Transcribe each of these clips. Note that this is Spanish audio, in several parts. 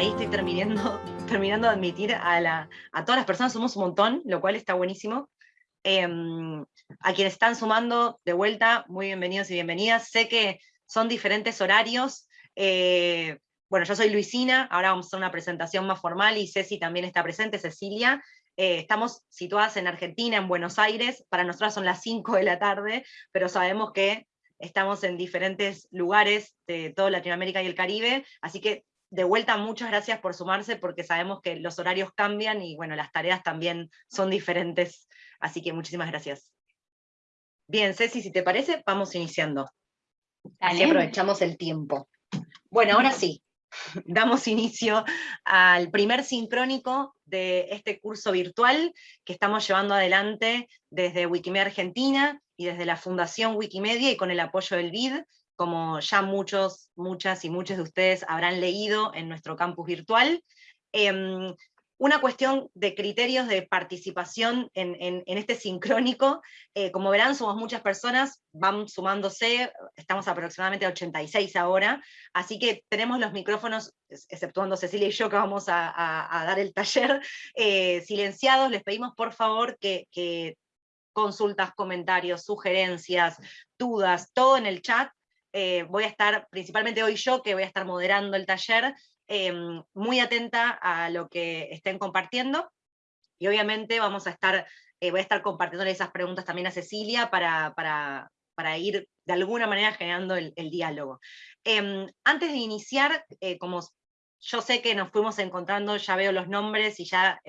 ahí estoy terminando, terminando de admitir a, todas las personas, somos un montón, lo cual está buenísimo. Em, a quienes están sumando de vuelta, muy bienvenidos y bienvenidas. Sé que son diferentes horarios. Eh, bueno, yo soy Luisina, ahora vamos a hacer una presentación más formal y Ceci también está presente, Cecilia. Eh, estamos situadas en Argentina, en Buenos Aires, para nosotros son las 5 de la tarde, pero sabemos que estamos en diferentes lugares de toda Latinoamérica y el Caribe, así que de vuelta, muchas gracias por sumarse, porque sabemos que los horarios cambian y bueno, las tareas también son diferentes, así que muchísimas gracias. Bien, Ceci, si te parece, vamos iniciando. Así aprovechamos el tiempo. Bueno, ahora sí, damos inicio al primer sincrónico de este curso virtual que estamos llevando adelante desde Wikimedia Argentina y desde la Fundación Wikimedia y con el apoyo del BID, como ya muchos, muchas y muchos de ustedes habrán leído en nuestro campus virtual. Em, una cuestión de criterios de participación en, este sincrónico, eh, como verán somos muchas personas, van sumándose, estamos aproximadamente a 86 ahora, así que tenemos los micrófonos, exceptuando Cecilia y yo que vamos a, dar el taller, eh, silenciados, les pedimos por favor que consultas, comentarios, sugerencias, dudas, todo en el chat, eh, voy a estar, principalmente hoy yo, que voy a estar moderando el taller, em, muy atenta a lo que estén compartiendo, y obviamente vamos a estar, eh, voy a estar compartiendo esas preguntas también a Cecilia para, para, para ir de alguna manera generando el, diálogo. Em, antes de iniciar, eh, como yo sé que nos fuimos encontrando, ya veo los nombres y ya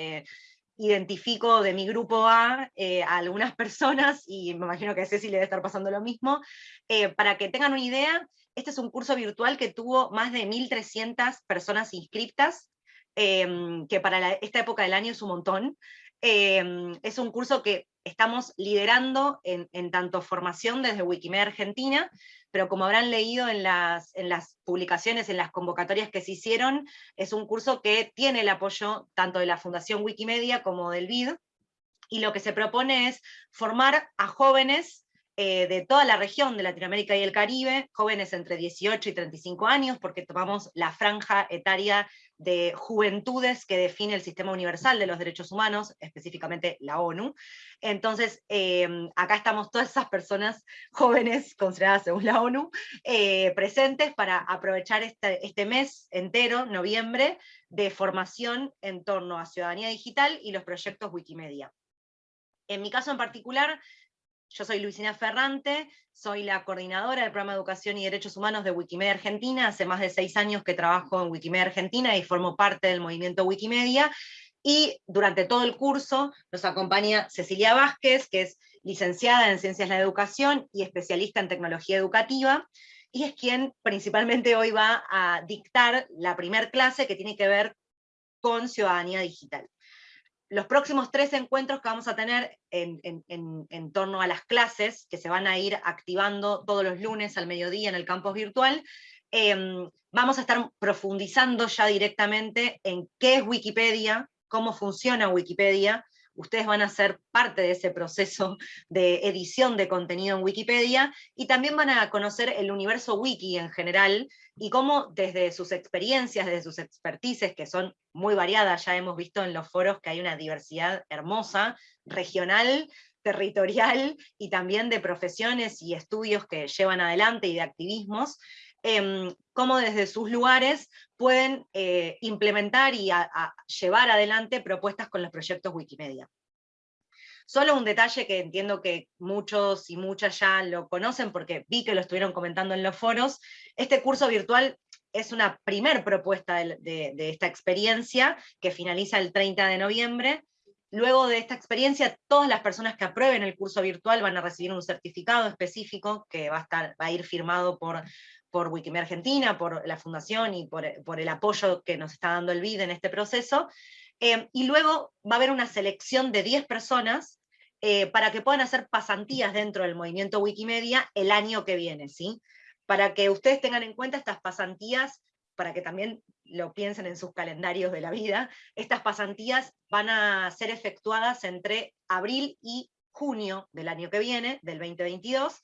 identifico de mi grupo A eh, a algunas personas, y me imagino que a Ceci le debe estar pasando lo mismo, eh, para que tengan una idea, este es un curso virtual que tuvo más de 1.300 personas inscriptas, em, que para esta época del año es un montón. Em, es un curso que estamos liderando en, tanto formación desde Wikimedia Argentina, pero como habrán leído en las, en las publicaciones, en las convocatorias que se hicieron, es un curso que tiene el apoyo tanto de la Fundación Wikimedia como del BID, y lo que se propone es formar a jóvenes eh, de toda la región de Latinoamérica y el Caribe, jóvenes entre 18 y 35 años, porque tomamos la franja etaria de juventudes que define el Sistema Universal de los Derechos Humanos, específicamente la ONU. Entonces, em, acá estamos todas esas personas jóvenes, consideradas según la ONU, eh, presentes para aprovechar este, este mes entero, noviembre, de formación en torno a ciudadanía digital y los proyectos Wikimedia. En mi caso en particular, yo soy Luisina Ferrante, soy la coordinadora del programa de Educación y Derechos Humanos de Wikimedia Argentina, hace más de seis años que trabajo en Wikimedia Argentina y formo parte del movimiento Wikimedia, y durante todo el curso nos acompaña Cecilia Vázquez, que es licenciada en Ciencias de la Educación y especialista en Tecnología Educativa, y es quien principalmente hoy va a dictar la primer clase que tiene que ver con ciudadanía digital los próximos tres encuentros que vamos a tener en, torno a las clases, que se van a ir activando todos los lunes al mediodía en el campus virtual, em, vamos a estar profundizando ya directamente en qué es Wikipedia, cómo funciona Wikipedia, ustedes van a ser parte de ese proceso de edición de contenido en Wikipedia, y también van a conocer el universo wiki en general, y cómo desde sus experiencias, desde sus expertices, que son muy variadas, ya hemos visto en los foros que hay una diversidad hermosa, regional, territorial, y también de profesiones y estudios que llevan adelante y de activismos, eh, cómo desde sus lugares pueden eh, implementar y llevar adelante propuestas con los proyectos Wikimedia. Solo un detalle que entiendo que muchos y muchas ya lo conocen porque vi que lo estuvieron comentando en los foros, este curso virtual es una primer propuesta de, de esta experiencia que finaliza el 30 de noviembre, Luego de esta experiencia, todas las personas que aprueben el curso virtual van a recibir un certificado específico que va a, estar, va a ir firmado por por Wikimedia Argentina, por la fundación y por, el apoyo que nos está dando el BID en este proceso, eh, y luego va a haber una selección de 10 personas eh, para que puedan hacer pasantías dentro del movimiento Wikimedia el año que viene, ¿sí? Para que ustedes tengan en cuenta estas pasantías, para que también lo piensen en sus calendarios de la vida, estas pasantías van a ser efectuadas entre abril y junio del año que viene, del 2022,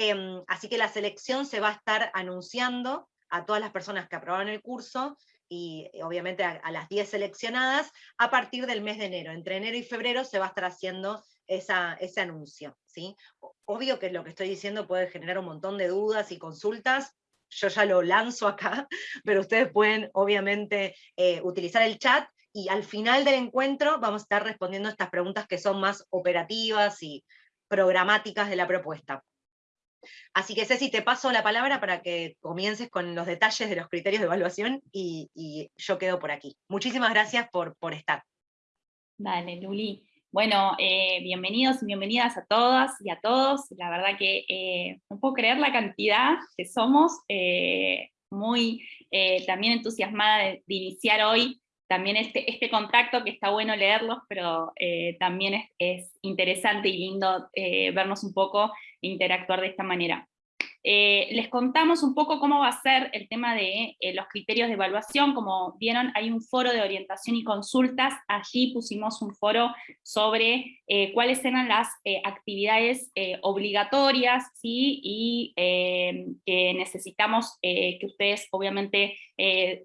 Em, así que la selección se va a estar anunciando a todas las personas que aprobaron el curso y obviamente a, las 10 seleccionadas a partir del mes de enero. Entre enero y febrero se va a estar haciendo ese anuncio. ¿sí? Obvio que lo que estoy diciendo puede generar un montón de dudas y consultas, yo ya lo lanzo acá, pero ustedes pueden obviamente eh, utilizar el chat y al final del encuentro vamos a estar respondiendo estas preguntas que son más operativas y programáticas de la propuesta. Así que Ceci, te paso la palabra para que comiences con los detalles de los criterios de evaluación y, yo quedo por aquí. Muchísimas gracias por, por estar. Dale, Luli. Bueno, eh, bienvenidos y bienvenidas a todas y a todos. La verdad que eh, no puedo creer la cantidad que somos. Eh, muy también entusiasmada de, iniciar hoy también este, este contacto que está bueno leerlos, pero también es, es, interesante y lindo vernos un poco interactuar de esta manera. Eh, les contamos un poco cómo va a ser el tema de eh, los criterios de evaluación, como vieron hay un foro de orientación y consultas, allí pusimos un foro sobre eh, cuáles eran las actividades obligatorias y que necesitamos que ustedes obviamente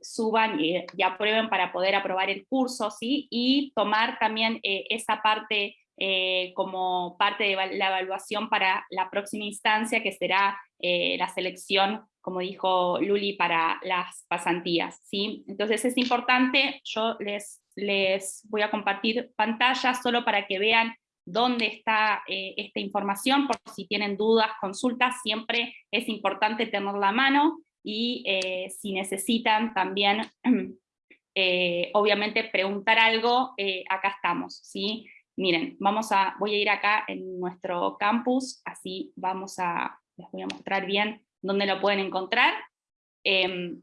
suban y, y, aprueben para poder aprobar el curso ¿sí? y tomar también esa parte eh, como parte de la evaluación para la próxima instancia, que será eh, la selección, como dijo Luli, para las pasantías. ¿sí? Entonces es importante, yo les, les voy a compartir pantalla solo para que vean dónde está eh, esta información, por si tienen dudas, consultas, siempre es importante tenerla a mano, y si necesitan también, obviamente, preguntar algo, acá estamos, ¿sí? Miren, vamos a, voy a ir acá en nuestro campus, así vamos a, les voy a mostrar bien dónde lo pueden encontrar. Em,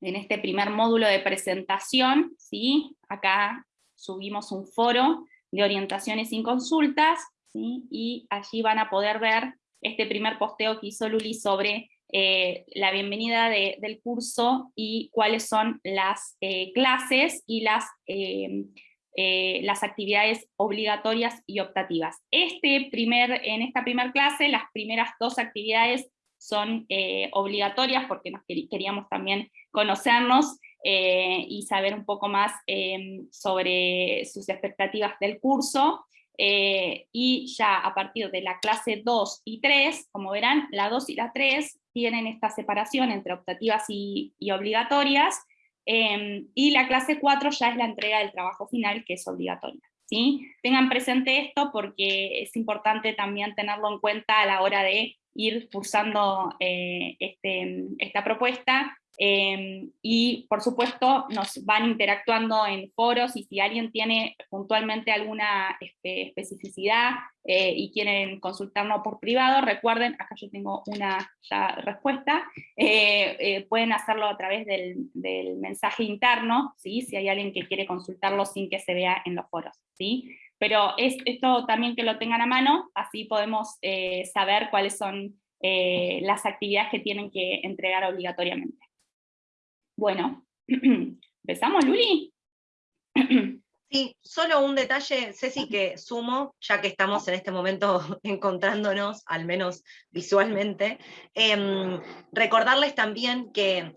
en este primer módulo de presentación, ¿sí? acá subimos un foro de orientaciones sin consultas, ¿sí? y allí van a poder ver este primer posteo que hizo Luli sobre eh, la bienvenida del curso y cuáles son las eh, clases y las em, eh, las actividades obligatorias y optativas. Este primer, en esta primera clase, las primeras dos actividades son eh, obligatorias porque nos queríamos también conocernos eh, y saber un poco más em, sobre sus expectativas del curso. y ya a partir de la clase 2 y 3, como verán, la 2 y la 3 tienen esta separación entre optativas y, y obligatorias, Em, y la clase 4 ya es la entrega del trabajo final, que es obligatoria. ¿sí? Tengan presente esto porque es importante también tenerlo en cuenta a la hora de ir cursando eh, este, esta propuesta, Em, y por supuesto nos van interactuando en foros y si alguien tiene puntualmente alguna este, especificidad eh, y quieren consultarnos por privado, recuerden, acá yo tengo una respuesta, eh, eh, pueden hacerlo a través del, mensaje interno, ¿sí? si hay alguien que quiere consultarlo sin que se vea en los foros. ¿sí? Pero es esto también que lo tengan a mano, así podemos saber cuáles son las actividades que tienen que entregar obligatoriamente. Bueno, ¿empezamos, Luli? Sí, solo un detalle, Ceci, que sumo, ya que estamos en este momento encontrándonos, al menos visualmente, em, recordarles también que,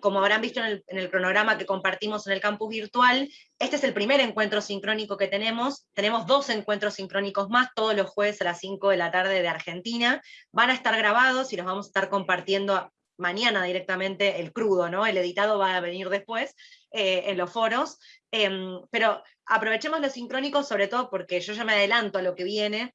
como habrán visto en el, en el, cronograma que compartimos en el campus virtual, este es el primer encuentro sincrónico que tenemos, tenemos dos encuentros sincrónicos más, todos los jueves a las 5 de la tarde de Argentina, van a estar grabados y los vamos a estar compartiendo mañana directamente el crudo, ¿no? El editado va a venir después eh, en los foros, em, pero aprovechemos los sincrónicos sobre todo porque yo ya me adelanto a lo que viene,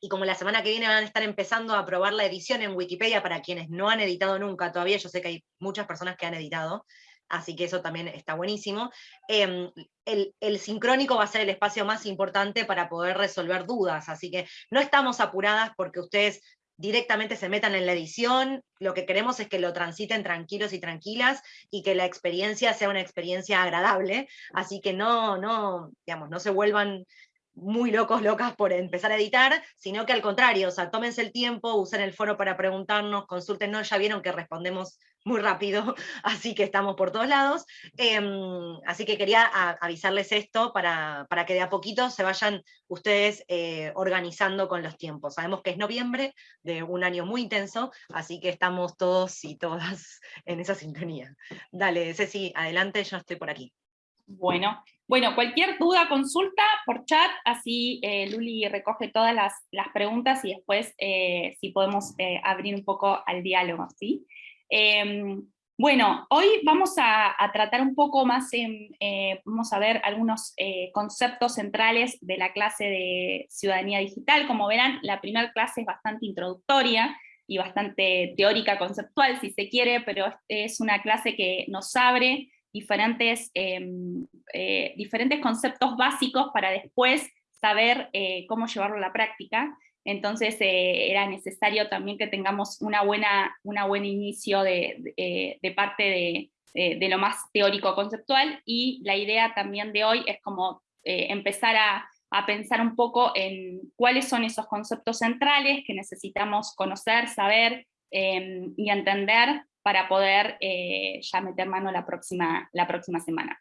y como la semana que viene van a estar empezando a probar la edición en Wikipedia para quienes no han editado nunca todavía, yo sé que hay muchas personas que han editado, así que eso también está buenísimo. Em, el, el, sincrónico va a ser el espacio más importante para poder resolver dudas, así que no estamos apuradas porque ustedes directamente se metan en la edición, lo que queremos es que lo transiten tranquilos y tranquilas y que la experiencia sea una experiencia agradable, así que no, no, digamos, no se vuelvan muy locos, locas por empezar a editar, sino que al contrario, o sea, tómense el tiempo, usen el foro para preguntarnos, consúltenos, ya vieron que respondemos muy rápido, así que estamos por todos lados. Em, así que quería avisarles esto para, para, que de a poquito se vayan ustedes eh, organizando con los tiempos. Sabemos que es noviembre de un año muy intenso, así que estamos todos y todas en esa sintonía. Dale, Ceci, adelante, yo estoy por aquí. Bueno, bueno, cualquier duda, consulta por chat, así eh, Luli recoge todas las, las, preguntas y después eh, si podemos abrir un poco al diálogo, ¿sí? Em, bueno, hoy vamos a, tratar un poco más, eh, vamos a ver algunos eh, conceptos centrales de la clase de Ciudadanía Digital. Como verán, la primera clase es bastante introductoria y bastante teórica, conceptual, si se quiere, pero es una clase que nos abre diferentes, em, eh, diferentes conceptos básicos para después saber cómo llevarlo a la práctica. Entonces eh, era necesario también que tengamos una buena, una buen inicio de, de, parte de, lo más teórico conceptual y la idea también de hoy es como eh, empezar a, pensar un poco en cuáles son esos conceptos centrales que necesitamos conocer, saber em, y entender para poder eh, ya meter mano la próxima, la próxima semana.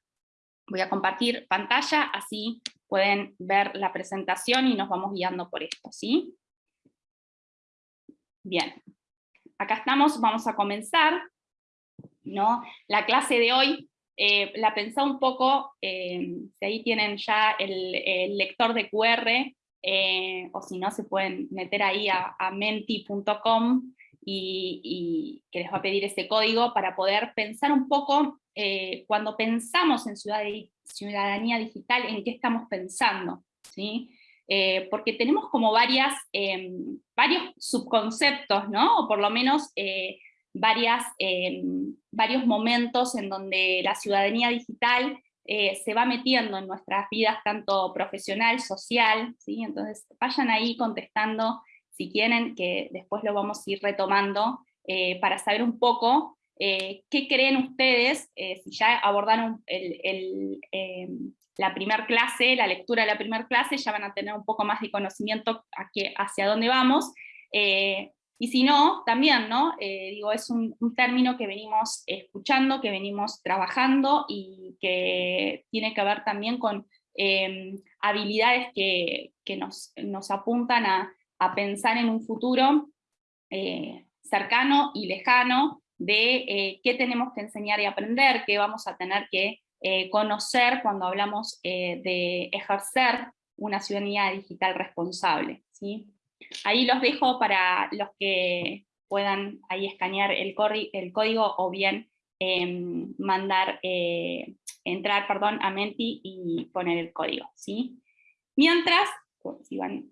Voy a compartir pantalla, así pueden ver la presentación y nos vamos guiando por esto, ¿sí? Bien, acá estamos, vamos a comenzar, ¿no? La clase de hoy eh, la pensé un poco, eh, si ahí tienen ya el, lector de QR, eh, o si no se pueden meter ahí a, menti.com y, que les va a pedir ese código para poder pensar un poco, cuando pensamos en ciudadanía digital, en qué estamos pensando, ¿sí? Eh, porque tenemos como varias, em, varios subconceptos, ¿no? o por lo menos eh, varias, varios momentos en donde la ciudadanía digital eh, se va metiendo en nuestras vidas, tanto profesional, social, ¿sí? entonces vayan ahí contestando si quieren, que después lo vamos a ir retomando, para saber un poco qué creen ustedes, si ya abordaron em, la primera clase, la lectura de la primera clase, ya van a tener un poco más de conocimiento hacia dónde vamos. Eh, y si no, también, ¿no? Eh, digo, es un, término que venimos escuchando, que venimos trabajando y que tiene que ver también con habilidades que, nos, nos, apuntan a, a, pensar en un futuro eh, cercano y lejano de qué tenemos que enseñar y aprender, qué vamos a tener que eh, conocer cuando hablamos eh, de ejercer una ciudadanía digital responsable. ¿sí? Ahí los dejo para los que puedan ahí escanear el, el código o bien em, mandar, eh, entrar perdón, a Menti y poner el código. ¿sí? Mientras,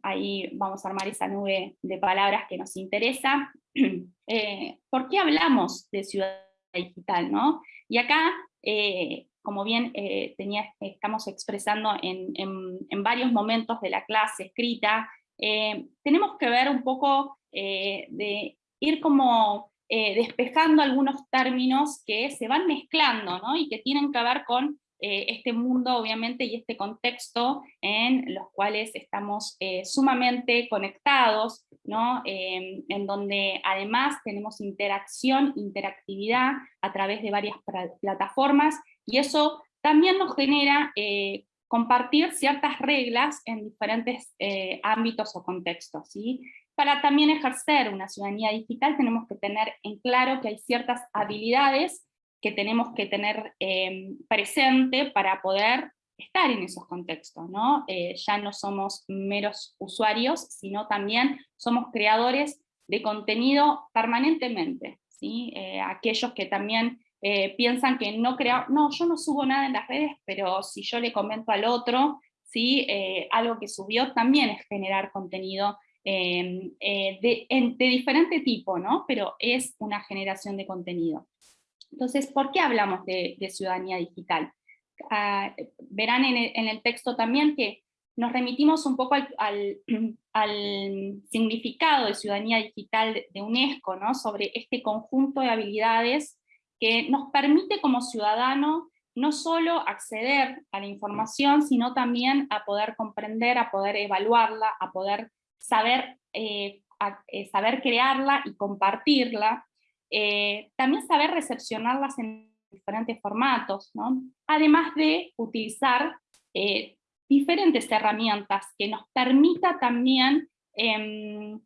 ahí vamos a armar esa nube de palabras que nos interesa. ¿Por qué hablamos de ciudadanía digital? ¿no? Y acá como bien eh, estamos expresando en, varios momentos de la clase escrita, eh, tenemos que ver un poco eh, de ir como despejando algunos términos que se van mezclando ¿no? y que tienen que ver con este mundo obviamente y este contexto en los cuales estamos sumamente conectados, ¿no? en donde además tenemos interacción, interactividad a través de varias plataformas y eso también nos genera eh, compartir ciertas reglas en diferentes eh, ámbitos o contextos. ¿sí? Para también ejercer una ciudadanía digital tenemos que tener en claro que hay ciertas habilidades que tenemos que tener em, presente para poder estar en esos contextos. ¿no? Eh, ya no somos meros usuarios, sino también somos creadores de contenido permanentemente. ¿sí? aquellos que también eh, piensan que no crea, no, yo no subo nada en las redes, pero si yo le comento al otro, ¿sí? Eh, algo que subió también es generar contenido em, eh, de, diferente tipo, ¿no? pero es una generación de contenido. Entonces, ¿por qué hablamos de, ciudadanía digital? Ah, verán en el, texto también que nos remitimos un poco al, significado de ciudadanía digital de UNESCO, ¿no? sobre este conjunto de habilidades que nos permite como ciudadano no solo acceder a la información, sino también a poder comprender, a poder evaluarla, a poder saber, eh, eh, saber crearla y compartirla. También saber recepcionarlas en diferentes formatos, ¿no? además de utilizar diferentes herramientas que nos permita también em,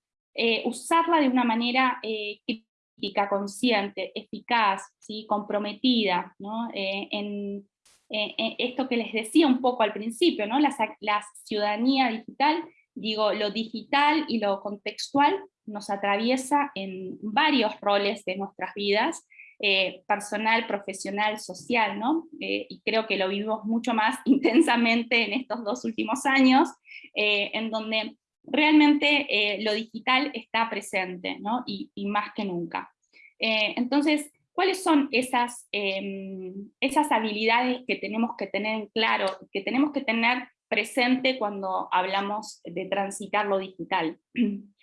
usarla de una manera crítica, consciente, eficaz, ¿sí? comprometida, ¿no? en, esto que les decía un poco al principio, ¿no? la ciudadanía digital, digo, lo digital y lo contextual nos atraviesa en varios roles de nuestras vidas, eh, personal, profesional, social, ¿no? Eh, y creo que lo vivimos mucho más intensamente en estos dos últimos años, eh, en donde realmente lo digital está presente, ¿no? y, más que nunca. entonces, ¿Cuáles son esas, em, esas habilidades que tenemos que tener en claro, que tenemos que tener presente cuando hablamos de transitar lo digital?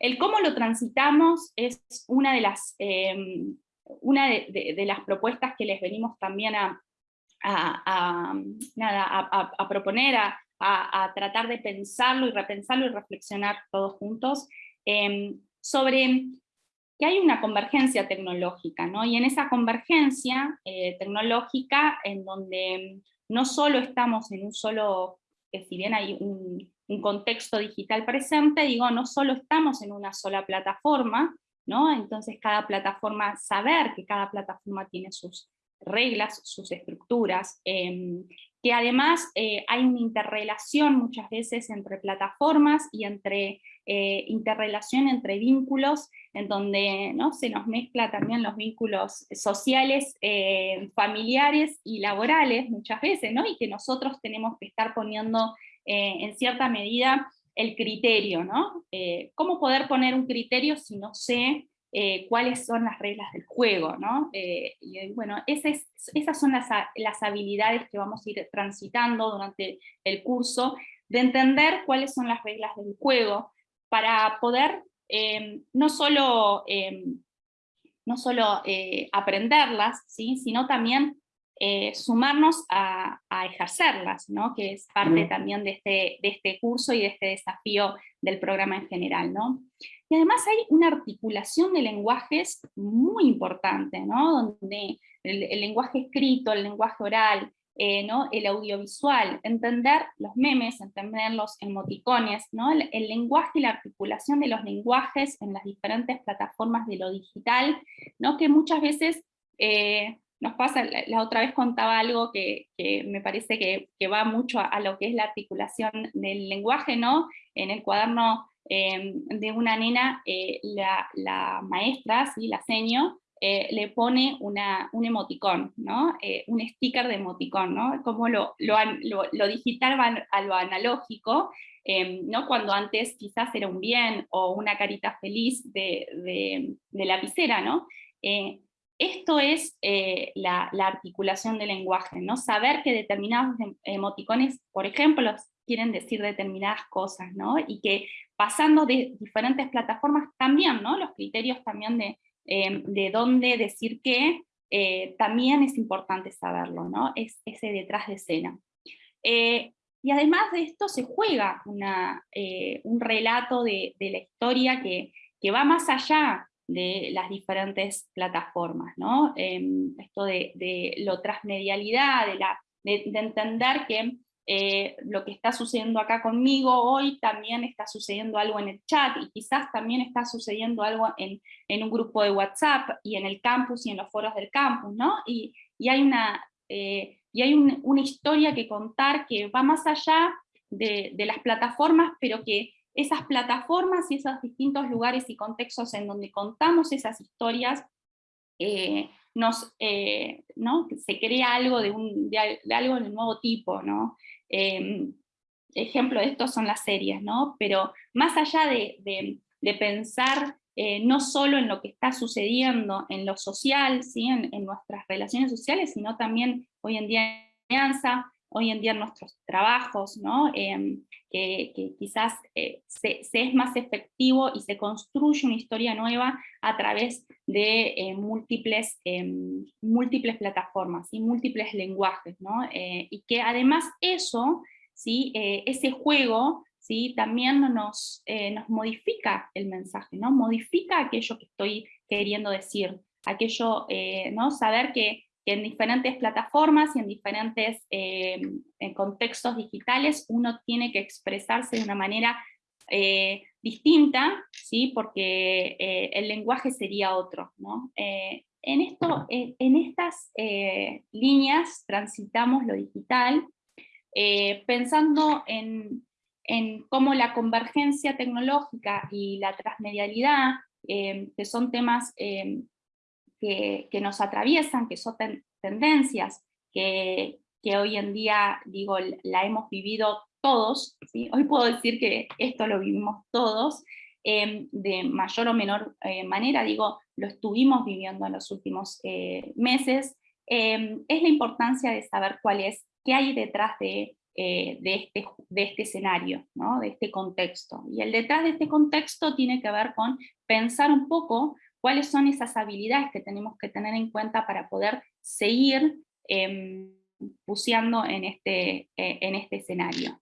El cómo lo transitamos es una de las, las propuestas que les venimos también a proponer, a, tratar de pensarlo y repensarlo y reflexionar todos juntos, em, sobre que hay una convergencia tecnológica, ¿no? Y en esa convergencia eh, tecnológica, en donde no solo estamos en un solo, que si bien hay un, contexto digital presente, digo, no solo estamos en una sola plataforma, ¿no? Entonces cada plataforma, saber que cada plataforma tiene sus reglas, sus estructuras, em, que además eh, hay una interrelación muchas veces entre plataformas y entre eh, interrelación entre vínculos, en donde ¿no? se nos mezcla también los vínculos sociales, eh, familiares y laborales muchas veces, ¿no? y que nosotros tenemos que estar poniendo en cierta medida el criterio, ¿no? ¿Cómo poder poner un criterio si no sé eh, cuáles son las reglas del juego, ¿no? Eh, y eh, bueno, esas, son las, las, habilidades que vamos a ir transitando durante el curso, de entender cuáles son las reglas del juego, para poder no solo, no solo aprenderlas, ¿sí? sino también sumarnos a, a, ejercerlas, ¿no? que es parte también de este, de este curso y de este desafío del programa en general. ¿no? Y además hay una articulación de lenguajes muy importante, ¿no? donde el, lenguaje escrito, el lenguaje oral, eh, ¿no? el audiovisual, entender los memes, entender los emoticones, ¿no? el, lenguaje y la articulación de los lenguajes en las diferentes plataformas de lo digital, ¿no? que muchas veces eh, nos pasa, la, otra vez contaba algo que, me parece que, va mucho a, lo que es la articulación del lenguaje, ¿no? en el cuaderno Em, de una nena, eh, la, maestra, ¿sí? la seño, eh, le pone una, un emoticón, ¿no? Eh, un sticker de emoticón, ¿no? como lo, lo, digital va a lo analógico, ¿no? cuando antes quizás era un bien o una carita feliz de, de, lapicera. ¿no? Esto es la, la, articulación del lenguaje, ¿no? saber que determinados em, emoticones, por ejemplo, quieren decir determinadas cosas, ¿no? y que pasando de diferentes plataformas también, ¿no? Los criterios también de, em, de dónde decir qué, eh, también es importante saberlo, ¿no? Es ese detrás de escena. Eh, y además de esto se juega una, eh, un relato de, de, la historia que, que, va más allá de las diferentes plataformas, ¿no? Em, esto de, de, lo transmedialidad, de, la, de entender que eh, lo que está sucediendo acá conmigo hoy también está sucediendo algo en el chat y quizás también está sucediendo algo en, en un grupo de WhatsApp y en el campus y en los foros del campus, ¿no? Y, y hay, una, eh, y hay una historia que contar que va más allá de, de las plataformas, pero que esas plataformas y esos distintos lugares y contextos en donde contamos esas historias eh, nos, ¿no? se crea algo de, un, de, algo de nuevo tipo, ¿no? Em, ejemplo de esto son las series, ¿no? Pero más allá de, pensar eh, no solo en lo que está sucediendo en lo social, ¿sí? en, nuestras relaciones sociales, sino también hoy en día en alianza, hoy en día nuestros trabajos, ¿no? Em, que, quizás eh, se, es más efectivo y se construye una historia nueva a través de eh, múltiples, em, múltiples plataformas y múltiples lenguajes, ¿no? Eh, y que además eso, ¿sí? ese juego, ¿sí? también nos, nos modifica el mensaje, ¿no? modifica aquello que estoy queriendo decir, aquello, ¿no? saber que, en diferentes plataformas y en diferentes contextos digitales uno tiene que expresarse de una manera distinta, ¿sí? porque el lenguaje sería otro. ¿no? en, esto, en estas líneas transitamos lo digital, pensando en, en cómo la convergencia tecnológica y la transmedialidad, eh, que son temas eh, que, nos atraviesan, que son tendencias que, hoy en día, digo, la hemos vivido todos, hoy puedo decir que esto lo vivimos todos, eh, de mayor o menor manera, digo, lo estuvimos viviendo en los últimos meses, es la importancia de saber cuál es, qué hay detrás de eh, de, este, de este escenario, ¿no? de este contexto. Y el detrás de este contexto tiene que ver con pensar un poco cuáles son esas habilidades que tenemos que tener en cuenta para poder seguir eh, en este, eh, en este escenario.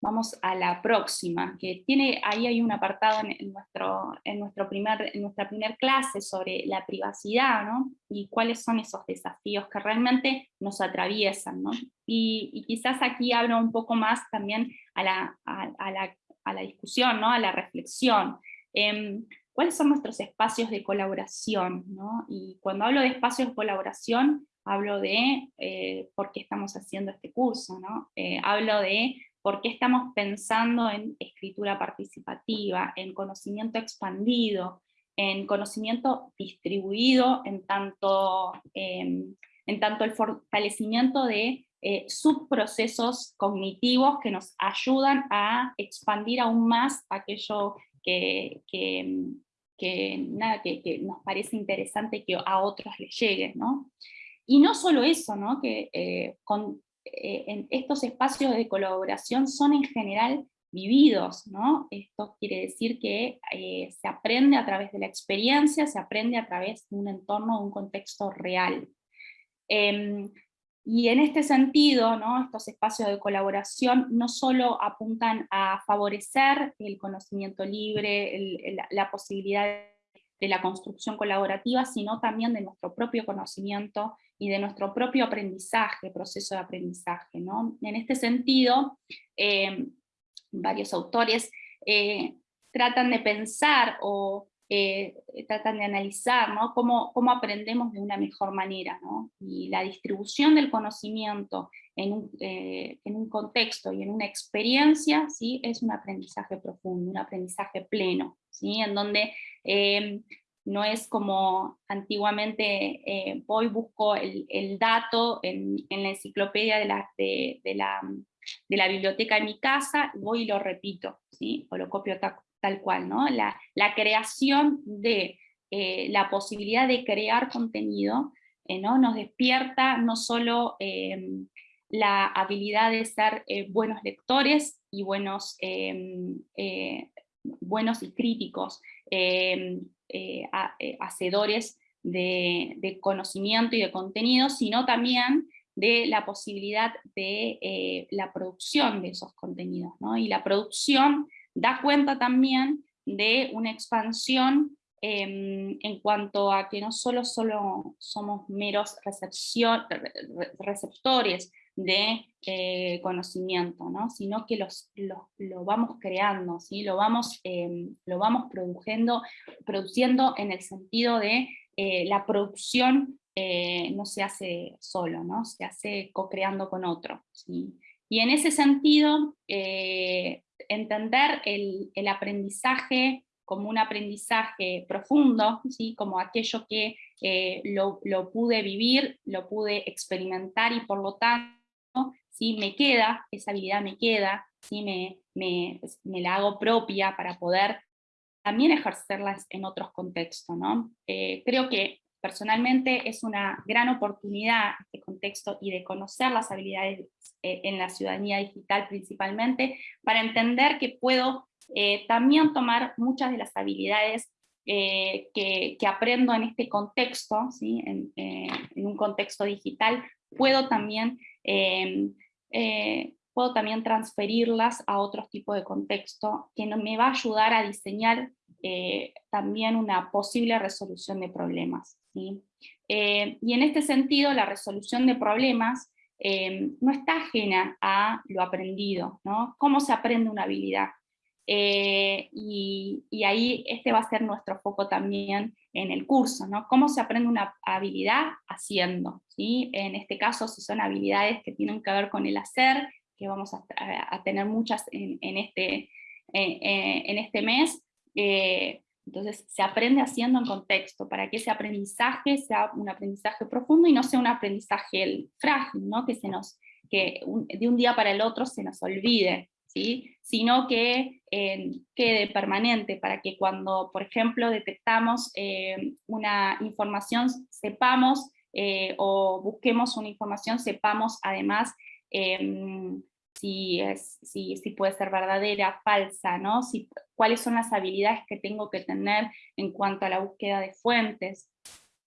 Vamos a la próxima, que tiene, ahí hay un apartado en, nuestro, en, nuestro primer, nuestra primera clase sobre la privacidad, ¿no? Y cuáles son esos desafíos que realmente nos atraviesan, ¿no? Y, quizás aquí abro un poco más también a la, a, la, a la discusión, ¿no? A la reflexión. Em, ¿Cuáles son nuestros espacios de colaboración? ¿no? Y cuando hablo de espacios de colaboración, hablo de eh, por qué estamos haciendo este curso, ¿no? Eh, hablo de por qué estamos pensando en escritura participativa, en conocimiento expandido, en conocimiento distribuido, en tanto, em, en tanto el fortalecimiento de eh, subprocesos cognitivos que nos ayudan a expandir aún más aquello que, nada, que, nos parece interesante que a otros les llegue. ¿no? Y no solo eso, ¿no? que eh, con, eh, estos espacios de colaboración son en general vividos, ¿no? Esto quiere decir que eh, se aprende a través de la experiencia, se aprende a través de un entorno, un contexto real. Em, y en este sentido, estos espacios de colaboración no solo apuntan a favorecer el conocimiento libre, la posibilidad de la construcción colaborativa, sino también de nuestro propio conocimiento y de nuestro propio aprendizaje, proceso de aprendizaje. ¿no? En este sentido, eh, varios autores eh, tratan de pensar o eh, tratan de analizar ¿no? cómo, cómo, aprendemos de una mejor manera. ¿no? Y la distribución del conocimiento en un, en un, contexto y en una experiencia ¿sí? es un aprendizaje profundo, un aprendizaje pleno, ¿sí? en donde no es como antiguamente eh, voy, busco el, dato en, la enciclopedia de la, de, la, de la, biblioteca de mi casa, voy y lo repito, ¿sí? o lo copio tal, cual. ¿no? La, creación de eh, la posibilidad de crear contenido eh, ¿no? nos despierta no solo la habilidad de ser buenos lectores y buenos, buenos y críticos, eh, eh, hacedores de, conocimiento y de contenido, sino también de la posibilidad de eh, la producción de esos contenidos. Y la producción da cuenta también de una expansión em, en cuanto a que no solo, solo somos meros receptores de eh, conocimiento, ¿no? sino que los, lo vamos creando, ¿sí? lo, vamos, em, lo vamos produciendo, produciendo en el sentido de eh, la producción eh, no se hace solo, ¿no? se hace co-creando con otro. ¿sí? Y en ese sentido, entender el, aprendizaje como un aprendizaje profundo, ¿sí? como aquello que lo, lo pude vivir, lo pude experimentar y por lo tanto ¿sí? me queda, esa habilidad me queda, ¿sí? me, me, me la hago propia para poder también ejercerlas en otros contextos. ¿no? Eh, creo que personalmente es una gran oportunidad este contexto y de conocer las habilidades eh, en la ciudadanía digital principalmente, para entender que puedo eh, también tomar muchas de las habilidades que, que, aprendo en este contexto, ¿sí? en, un contexto digital, puedo también eh, puedo también transferirlas a otros tipos de contexto que me va a ayudar a diseñar eh, también una posible resolución de problemas. Eh, y en este sentido, la resolución de problemas eh, no está ajena a lo aprendido, ¿no? ¿Cómo se aprende una habilidad? y, y, ahí este va a ser nuestro foco también en el curso, ¿no? ¿Cómo se aprende una habilidad? Haciendo, ¿sí? En este caso, si son habilidades que tienen que ver con el hacer, que vamos a, tener muchas en, este, en este mes, eh, entonces se aprende haciendo en contexto, para que ese aprendizaje sea un aprendizaje profundo y no sea un aprendizaje frágil, ¿no? que, se nos, que de un día para el otro se nos olvide, ¿sí? sino que eh, quede permanente, para que cuando, por ejemplo, detectamos eh, una información, sepamos, o busquemos una información, sepamos además em, si, es, si, si puede ser verdadera, falsa, ¿no? Si, cuáles son las habilidades que tengo que tener en cuanto a la búsqueda de fuentes.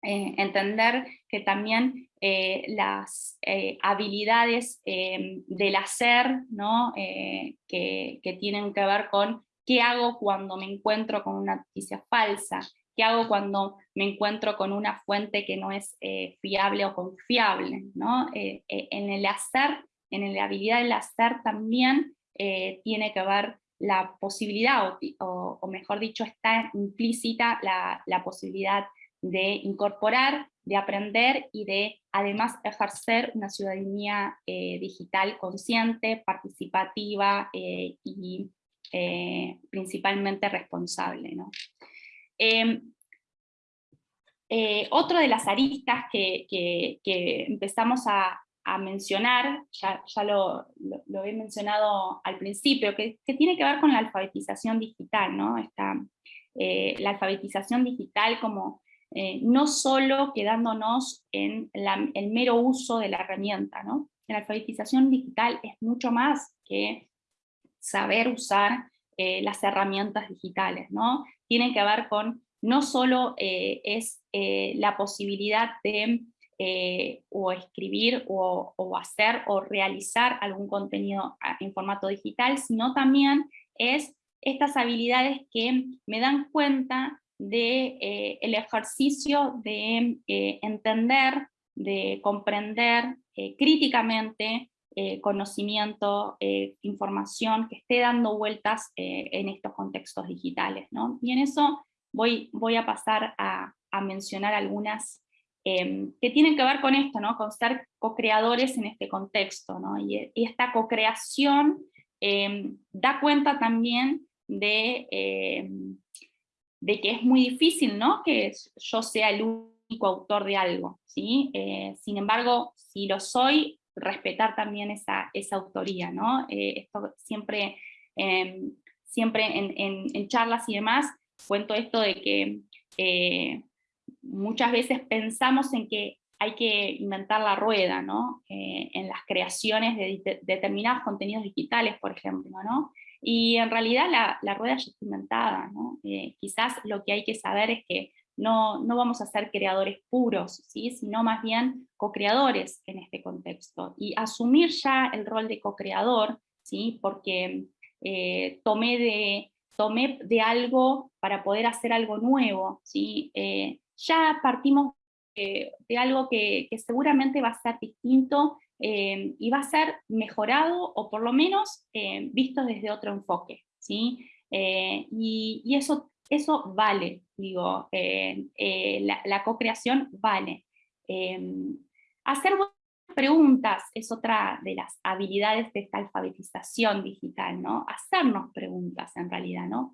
Eh, entender que también eh, las eh, habilidades del hacer, ¿no? que, que, tienen que ver con qué hago cuando me encuentro con una noticia falsa, qué hago cuando me encuentro con una fuente que no es fiable o confiable. ¿no? en el hacer en la habilidad del hacer también eh, tiene que ver la posibilidad, o, mejor dicho, está implícita la, posibilidad de incorporar, de aprender y de además ejercer una ciudadanía eh, digital consciente, participativa eh, y principalmente responsable. Em, otro de las aristas que empezamos a, a mencionar, ya, ya lo, lo, he mencionado al principio, que, tiene que ver con la alfabetización digital, ¿no? Esta, eh, la alfabetización digital como eh, no solo quedándonos en el mero uso de la herramienta, ¿no? La alfabetización digital es mucho más que saber usar eh, las herramientas digitales, ¿no? Tiene que ver con, no solo es la posibilidad de eh, o escribir o, hacer o realizar algún contenido ah, en formato digital, sino también es estas habilidades que me dan cuenta de eh, el ejercicio de eh, entender, de comprender críticamente conocimiento, información que esté dando vueltas en estos contextos digitales. ¿no? Y en eso voy, voy a pasar a mencionar algunas Em, que tienen que ver con esto, ¿no? con ser co-creadores en este contexto. ¿no? Y, esta co-creación em, da cuenta también de, em, de que es muy difícil ¿no? que yo sea el único autor de algo. ¿sí? Eh, sin embargo, si lo soy, respetar también esa, esa autoría. ¿no? Eh, esto siempre, siempre en, charlas y demás, cuento esto de que eh, muchas veces pensamos en que hay que inventar la rueda, ¿no? Eh, en las creaciones de, determinados contenidos digitales, por ejemplo, ¿no? Y en realidad la, rueda ya está inventada, ¿no? Eh, quizás lo que hay que saber es que no, no vamos a ser creadores puros, ¿sí? sino más bien co-creadores en este contexto. Y asumir ya el rol de co-creador, ¿sí? porque eh, tomé, de, tomé de algo para poder hacer algo nuevo, ¿sí? Ya partimos de algo que, seguramente va a ser distinto eh, y va a ser mejorado o por lo menos eh, visto desde otro enfoque. ¿sí? Eh, y, eso, eso vale, digo, la, la co-creación vale. hacer preguntas es otra de las habilidades de esta alfabetización digital, ¿no? Hacernos preguntas en realidad, ¿no?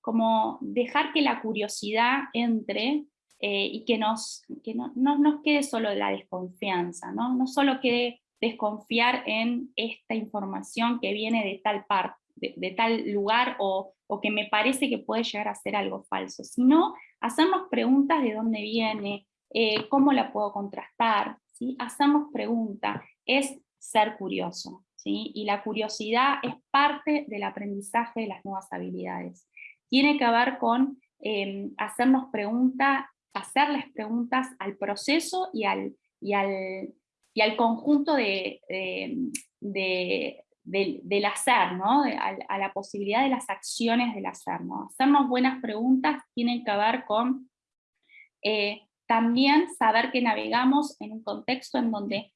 Como dejar que la curiosidad entre eh, y que, nos, que no, nos quede solo la desconfianza, ¿no? no solo quede desconfiar en esta información que viene de tal parte, de, tal lugar o, o, que me parece que puede llegar a ser algo falso, sino hacernos preguntas de dónde viene, eh, cómo la puedo contrastar, ¿sí? hacernos preguntas, es ser curioso, ¿sí? y la curiosidad es parte del aprendizaje de las nuevas habilidades tiene que ver con em, hacernos preguntas, hacerles preguntas al proceso y al, y al, y al conjunto de, del, hacer, ¿no? a, la posibilidad de las acciones del hacer. ¿no? Hacernos buenas preguntas tienen que ver con eh, también saber que navegamos en un contexto en donde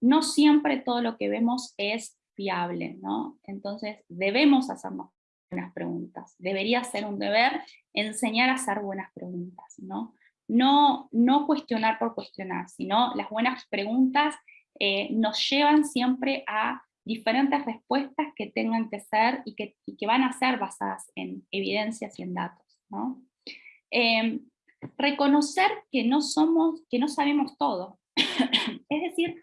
no siempre todo lo que vemos es fiable, ¿no? Entonces debemos hacernos buenas preguntas. Debería ser un deber enseñar a hacer buenas preguntas, ¿no? No, no cuestionar por cuestionar, sino las buenas preguntas eh, nos llevan siempre a diferentes respuestas que tengan que ser y que, que van a ser basadas en evidencias y en datos. ¿no? Em, reconocer que no somos, que no sabemos todo. es decir,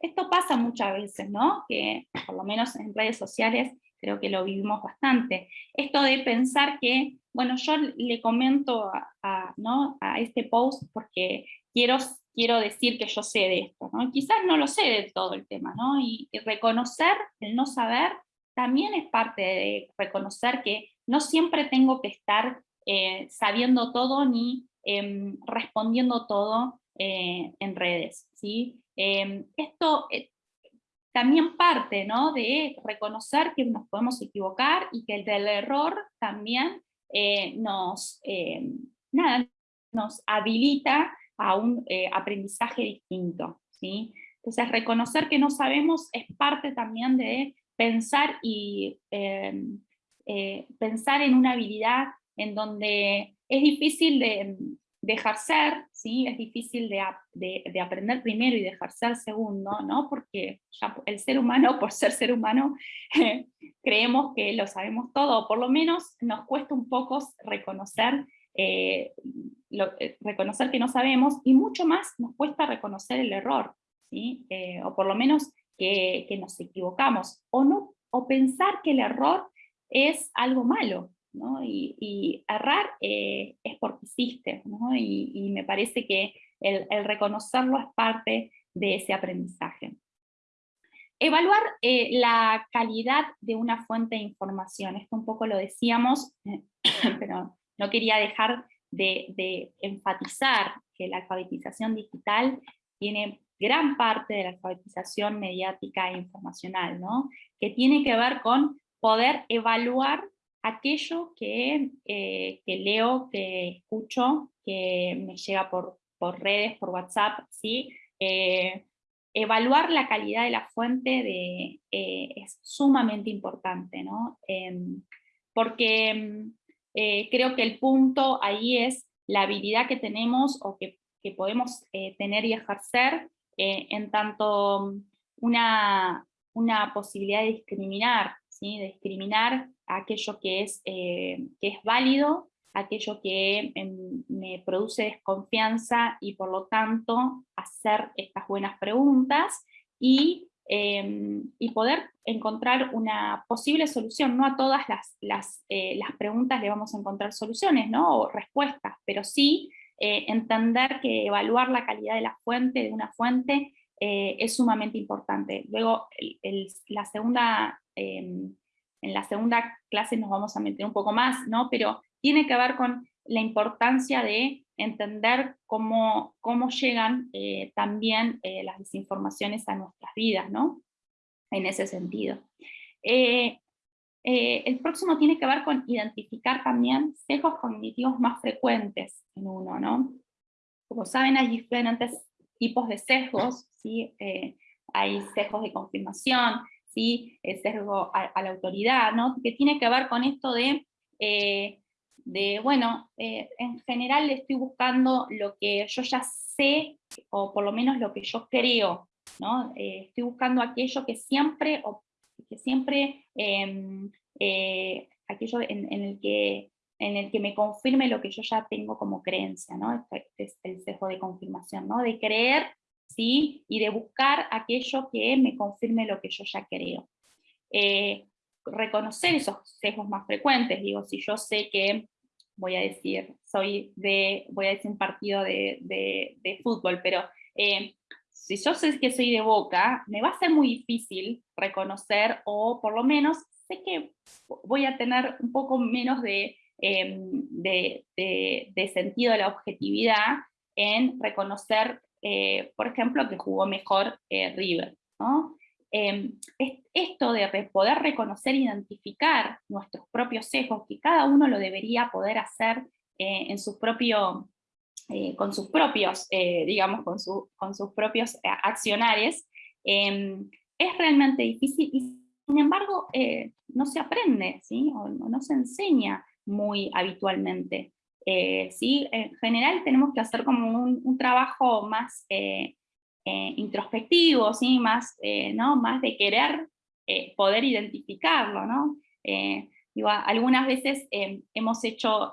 esto pasa muchas veces, ¿no? Que por lo menos en redes sociales creo que lo vivimos bastante. Esto de pensar que, bueno, yo le comento a, ¿no? a este post porque quiero quiero decir que yo sé de esto, ¿no? Quizás no lo sé de todo el tema, ¿no? Y, reconocer el no saber también es parte de reconocer que no siempre tengo que estar eh, sabiendo todo ni em, respondiendo todo eh, en redes, ¿sí? Em, esto eh, también parte, ¿no? De reconocer que nos podemos equivocar y que el del error también nos, em, nada, nos habilita a un eh, aprendizaje distinto. ¿sí? Entonces, reconocer que no sabemos es parte también de pensar, y, eh, pensar en una habilidad en donde es difícil de, de ejercer, ¿sí? es difícil de, de, aprender primero y de ejercer segundo, ¿no? porque el ser humano, por ser ser humano, creemos que lo sabemos todo, o por lo menos nos cuesta un poco reconocer eh, eh, reconocer que no sabemos, y mucho más nos cuesta reconocer el error, ¿sí? Eh, o por lo menos que, nos equivocamos, o, no, o pensar que el error es algo malo, y, errar es porque hiciste, y, me parece que el, reconocerlo es parte de ese aprendizaje. Evaluar la calidad de una fuente de información, esto un poco lo decíamos, pero no quería dejar de, enfatizar que la alfabetización digital tiene gran parte de la alfabetización mediática e informacional, ¿no? que tiene que ver con poder evaluar aquello que, eh, leo, que escucho, que me llega por, redes, por WhatsApp, ¿sí? Eh, evaluar la calidad de la fuente de, eh, es sumamente importante, ¿no? Em, porque eh, creo que el punto ahí es la habilidad que tenemos o que, podemos eh, tener y ejercer en tanto una, una, posibilidad de discriminar, ¿sí? de discriminar aquello que es, que es válido, aquello que em, me produce desconfianza y por lo tanto hacer estas buenas preguntas y Em, y poder encontrar una posible solución. No a todas las, las, eh, las, preguntas le vamos a encontrar soluciones ¿no? o respuestas, pero sí eh, entender que evaluar la calidad de la fuente, de una fuente, eh, es sumamente importante. Luego, la segunda, em, en la segunda clase nos vamos a meter un poco más, ¿no? pero tiene que ver con la importancia de entender cómo, cómo llegan eh, también eh, las desinformaciones a nuestras vidas, ¿no? En ese sentido. Eh, el próximo tiene que ver con identificar también sesgos cognitivos más frecuentes en uno, ¿no? Como saben, hay diferentes tipos de sesgos, ¿sí? hay sesgos de confirmación, ¿sí? Sesgo a, la autoridad, ¿no? Que tiene que ver con esto de de, bueno, eh, en general estoy buscando lo que yo ya sé, o por lo menos lo que yo creo, ¿no? Eh, estoy buscando aquello que siempre, o que siempre, em, eh, aquello en, el que, en el que me confirme lo que yo ya tengo como creencia, ¿no? Este, este es el sesgo de confirmación, ¿no? De creer, ¿sí? Y de buscar aquello que me confirme lo que yo ya creo reconocer esos sesgos más frecuentes. Digo, si yo sé que voy a decir, soy de, voy a decir un partido de, de, fútbol, pero eh, si yo sé que soy de Boca, me va a ser muy difícil reconocer, o por lo menos sé que voy a tener un poco menos de, de, de sentido de la objetividad en reconocer por ejemplo, que jugó mejor River. ¿no? Em, esto de poder reconocer e identificar nuestros propios sesgos, que cada uno lo debería poder hacer en su propio, con sus propios, digamos, con, sus propios accionarios, em, es realmente difícil y sin embargo no se aprende, ¿sí? o no se enseña muy habitualmente. Eh, ¿sí? En general tenemos que hacer como un, trabajo más eh, eh, introspectivo, ¿sí? más, ¿no? más de querer poder identificarlo. ¿no? Digo, algunas veces hemos hecho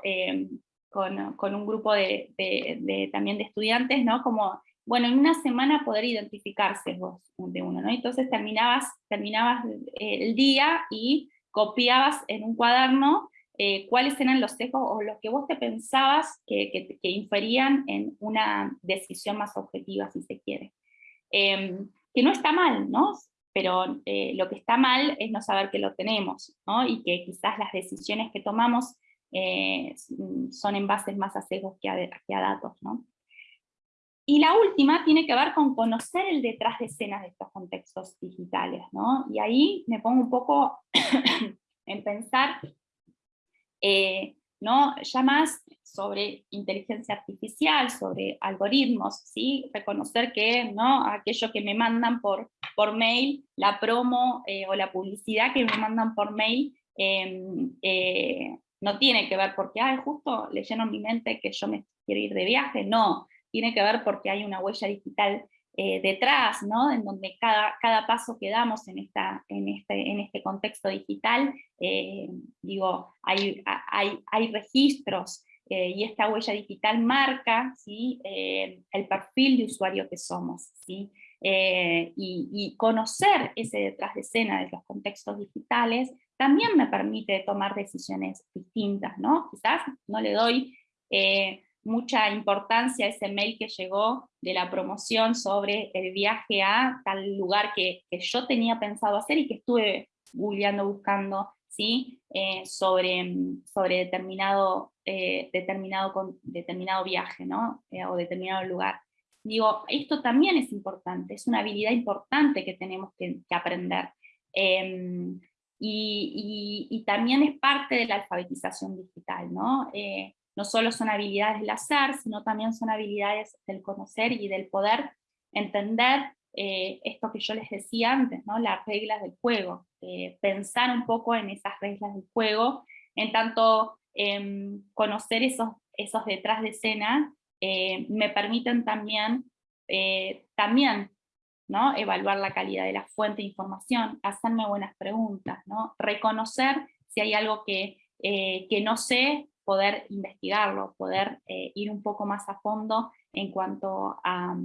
con, con, un grupo de, de, también de estudiantes, ¿no? como bueno, en una semana poder identificarse vos de uno, ¿no? Entonces terminabas, terminabas el día y copiabas en un cuaderno eh, cuáles eran los sesgos o los que vos te pensabas que, inferían en una decisión más objetiva, si se quiere. Em, que no está mal, ¿no? Pero eh, lo que está mal es no saber que lo tenemos, ¿no? Y que quizás las decisiones que tomamos eh, son en bases más a sesgos que a, que a datos, ¿no? Y la última tiene que ver con conocer el detrás de escenas de estos contextos digitales, ¿no? Y ahí me pongo un poco en pensar eh, ¿no? ya más sobre inteligencia artificial, sobre algoritmos, ¿sí? reconocer que ¿no? aquello que me mandan por, por mail, la promo eh, o la publicidad que me mandan por mail, em, eh, no tiene que ver porque, ay, justo leyeron mi mente que yo me quiero ir de viaje, no, tiene que ver porque hay una huella digital eh, detrás, ¿no? en donde cada, cada paso que damos en, esta, en, este, en este contexto digital, eh, digo, hay, hay, hay registros eh, y esta huella digital marca ¿sí? el perfil de usuario que somos. ¿sí? Y, y, conocer ese detrás de escena de los contextos digitales también me permite tomar decisiones distintas, ¿no? Quizás no le doy mucha importancia ese mail que llegó de la promoción sobre el viaje a tal lugar que, yo tenía pensado hacer y que estuve googleando, buscando, ¿sí? Eh, sobre, sobre determinado, eh, determinado, determinado viaje, ¿no? Eh, o determinado lugar. Digo, esto también es importante, es una habilidad importante que tenemos que, aprender. Em, y, también es parte de la alfabetización digital, ¿no? No solo son habilidades del hacer, sino también son habilidades del conocer y del poder entender eh, esto que yo les decía antes, ¿no? las reglas del juego, eh, pensar un poco en esas reglas del juego, en tanto em, conocer esos, esos detrás de escena, eh, me permiten también, también ¿no? evaluar la calidad de la fuente de información, hacerme buenas preguntas, ¿no? reconocer si hay algo que, que no sé poder investigarlo, poder eh, ir un poco más a fondo en cuanto a,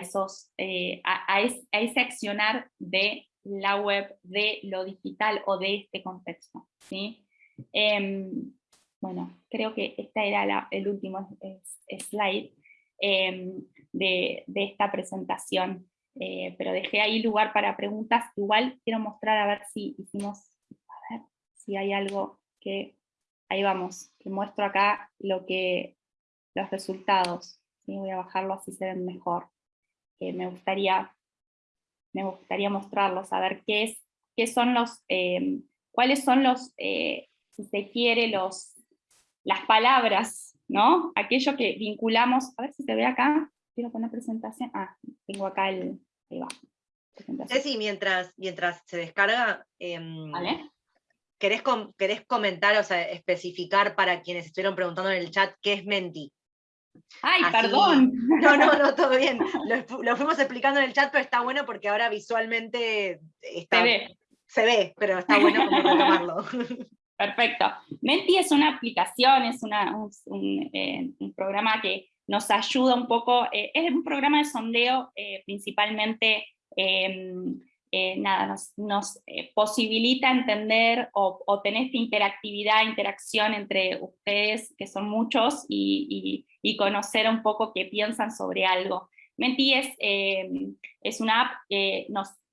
esos, eh, a, ese accionar de la web, de lo digital o de este contexto. ¿sí? Em, bueno, creo que este era el último slide em, de, de, esta presentación, eh, pero dejé ahí lugar para preguntas. Igual quiero mostrar a ver si hicimos, a ver si hay algo que ahí vamos, que muestro acá lo que, los resultados. Voy a bajarlo así se ven mejor. me, gustaría, me gustaría mostrarlos, a ver qué, es, qué son los, eh, cuáles son los, eh, si se quiere, los, las palabras, ¿no? Aquello que vinculamos, a ver si se ve acá, quiero poner presentación, ah, tengo acá el, ahí va. Ceci, mientras, mientras se descarga, em, ¿Vale? ¿Querés, comentar, o sea, especificar para quienes estuvieron preguntando en el chat qué es Menti? ¡Ay, perdón! No, no, no, todo bien. Lo, fuimos explicando en el chat, pero está bueno porque ahora visualmente está, se ve. Se ve, pero está bueno como retomarlo. Perfecto. Menti es una aplicación, es eh, un, programa que nos ayuda un poco, eh, es un programa de sondeo eh, principalmente em, eh, nada, nos, eh, posibilita entender o, tener esta interactividad, interacción entre ustedes, que son muchos, y, conocer un poco qué piensan sobre algo. Menti es, eh, es una app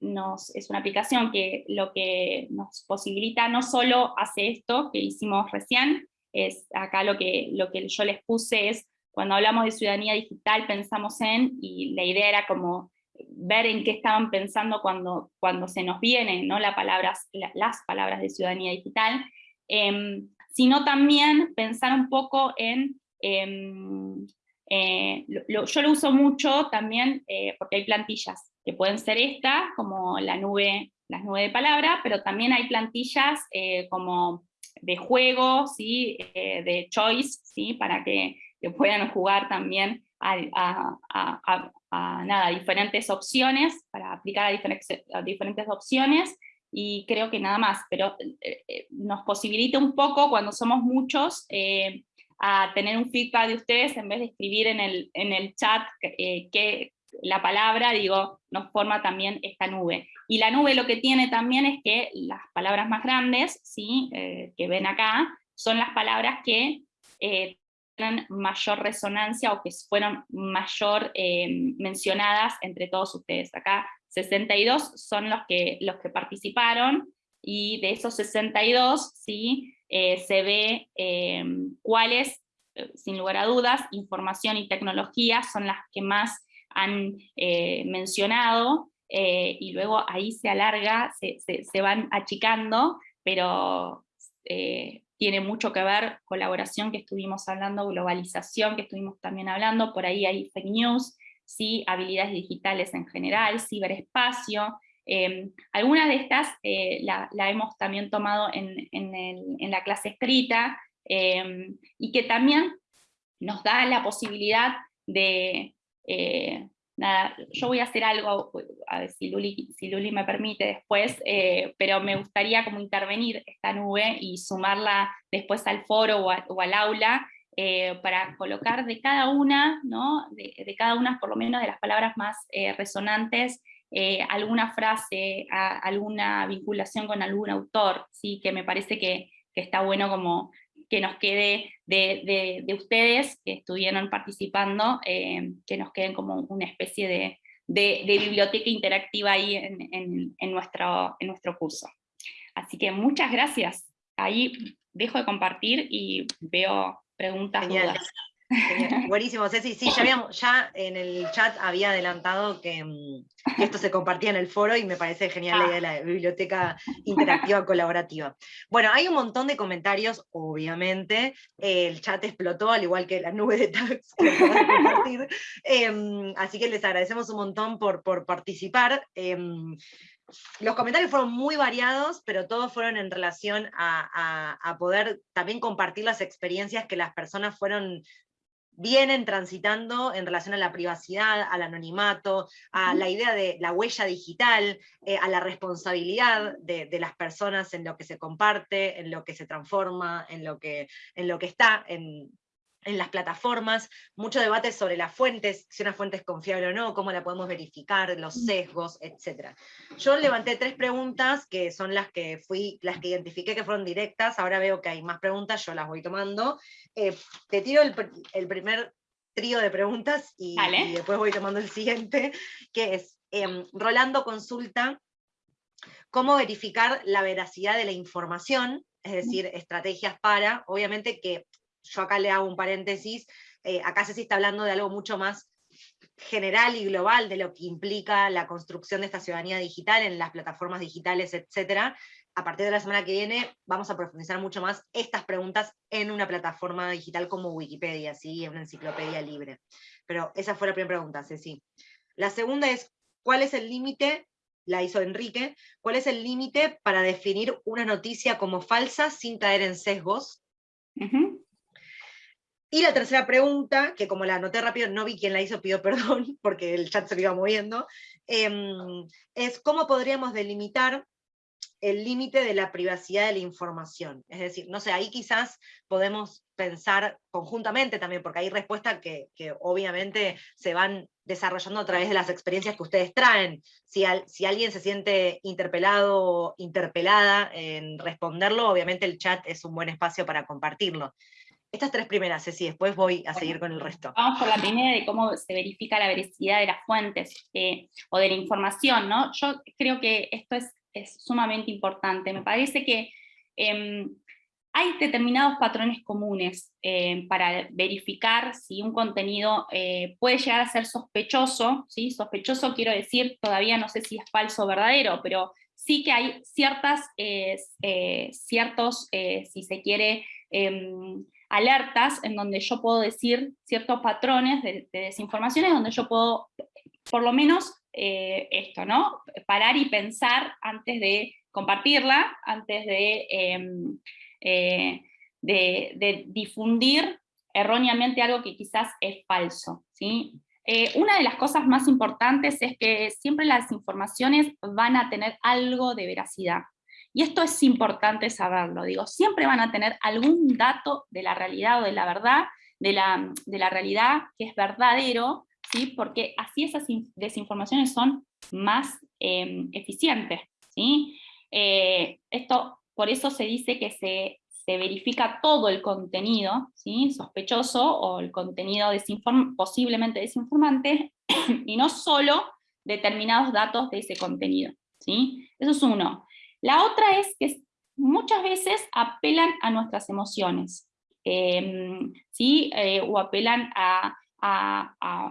nos, es una aplicación que lo que nos posibilita no solo hace esto que hicimos recién, es acá lo que, lo que yo les puse es cuando hablamos de ciudadanía digital pensamos en, y la idea era como ver en qué estaban pensando cuando, cuando se nos vienen ¿no? las palabras de ciudadanía digital, em, sino también pensar un poco en, em, eh, yo lo uso mucho también eh, porque hay plantillas que pueden ser esta, como la nube, las nubes de palabra, pero también hay plantillas eh, como de juego, ¿sí? de choice, ¿sí? para que, puedan jugar también a, nada, diferentes opciones, para aplicar a diferentes, diferentes opciones, y creo que nada más, pero eh, eh, nos posibilita un poco cuando somos muchos eh, a tener un feedback de ustedes en vez de escribir en el, en el chat que la palabra, digo, nos forma también esta nube. Y la nube lo que tiene también es que las palabras más grandes, ¿sí? que ven acá, son las palabras que mayor resonancia o que fueron mayor eh, mencionadas entre todos ustedes. Acá 62 son los que, los que participaron, y de esos 62 ¿sí? Eh, se ve eh, cuáles, sin lugar a dudas, información y tecnología son las que más han mencionado, y luego ahí se alarga, se, se van achicando, pero tiene mucho que ver colaboración que estuvimos hablando, globalización que estuvimos también hablando, por ahí hay fake news, ¿sí? habilidades digitales en general, ciberespacio, em, algunas de estas eh, la, hemos también tomado en, la clase escrita, em, y que también nos da la posibilidad de, eh, nada, yo voy a hacer algo, a ver si Luli, si Luli me permite después, eh, pero me gustaría como intervenir esta nube y sumarla después al foro o, al aula, eh, para colocar de cada una, ¿no? de, cada una por lo menos de las palabras más eh, resonantes, alguna frase, alguna vinculación con algún autor, ¿sí? que me parece que, que está bueno como que nos quede de, ustedes que estuvieron participando, eh, que nos queden como una especie de, biblioteca interactiva ahí en, nuestro, en nuestro curso. Así que muchas gracias. Ahí dejo de compartir y veo preguntas, dudas. Buenísimo, Ceci. Sí, ya, habíamos, ya en el chat había adelantado mm, que, esto se compartía en el foro y me parece genial la idea de la biblioteca interactiva colaborativa. Bueno, hay un montón de comentarios, obviamente. el chat explotó, al igual que la nube de tags que compartir. Em, así que les agradecemos un montón por, por participar. Em, los comentarios fueron muy variados, pero todos fueron en relación a, a, poder también compartir las experiencias que las personas fueron vienen transitando en relación a la privacidad, al anonimato, a la idea de la huella digital, eh, a la responsabilidad de, las personas en lo que se comparte, en lo que se transforma, en lo que, en lo que está en, en las plataformas, mucho debate sobre las fuentes, si una fuente es confiable o no, cómo la podemos verificar, los sesgos, etc. Yo levanté tres preguntas que son las que fui, las que identifiqué que fueron directas, ahora veo que hay más preguntas, yo las voy tomando. Eh, te tiro el, primer trío de preguntas y, después voy tomando el siguiente, que es, em, Rolando consulta cómo verificar la veracidad de la información, es decir, estrategias para, obviamente que yo acá le hago un paréntesis, eh, acá se está hablando de algo mucho más general y global de lo que implica la construcción de esta ciudadanía digital en las plataformas digitales, etc. A partir de la semana que viene vamos a profundizar mucho más estas preguntas en una plataforma digital como Wikipedia, ¿sí? en una enciclopedia libre. Pero esa fue la primera pregunta, Ceci. La segunda es, ¿cuál es el límite la hizo Enrique, ¿cuál es el límite para definir una noticia como falsa sin caer en sesgos? Y la tercera pregunta, que como la anoté rápido, no vi quién la hizo, pido perdón, porque el chat se lo iba moviendo, em, es cómo podríamos delimitar el límite de la privacidad de la información. Es decir, no sé, ahí quizás podemos pensar conjuntamente también, porque hay respuestas que, obviamente se van desarrollando a través de las experiencias que ustedes traen. Si, si alguien se siente interpelado o interpelada en responderlo, obviamente el chat es un buen espacio para compartirlo. Estas tres primeras, Ceci, después voy a seguir con el resto. Vamos por la primera de cómo se verifica la veracidad de las fuentes eh, o de la información, ¿no? Yo creo que esto es, es sumamente importante. Me parece que em, hay determinados patrones comunes eh, para verificar si un contenido eh, puede llegar a ser sospechoso, ¿sí? sospechoso quiero decir, todavía no sé si es falso o verdadero, pero sí que hay ciertas, ciertos, si se quiere, em, alertas en donde yo puedo decir ciertos patrones de, de desinformaciones, donde yo puedo, por lo menos, esto, ¿no? Parar y pensar antes de compartirla, antes de em, eh, difundir erróneamente algo que quizás es falso. ¿sí? Eh, una de las cosas más importantes es que siempre las informaciones van a tener algo de veracidad. Y esto es importante saberlo, digo, siempre van a tener algún dato de la realidad o de la verdad, de la, de la realidad que es verdadero, ¿sí? porque así esas desinformaciones son más em, eficientes. ¿sí? Eh, esto por eso se dice que se, verifica todo el contenido ¿sí? sospechoso o el contenido posiblemente desinformante, y no solo determinados datos de ese contenido. ¿sí? Eso es uno. La otra es que muchas veces apelan a nuestras emociones, em, ¿sí? Eh, o apelan a,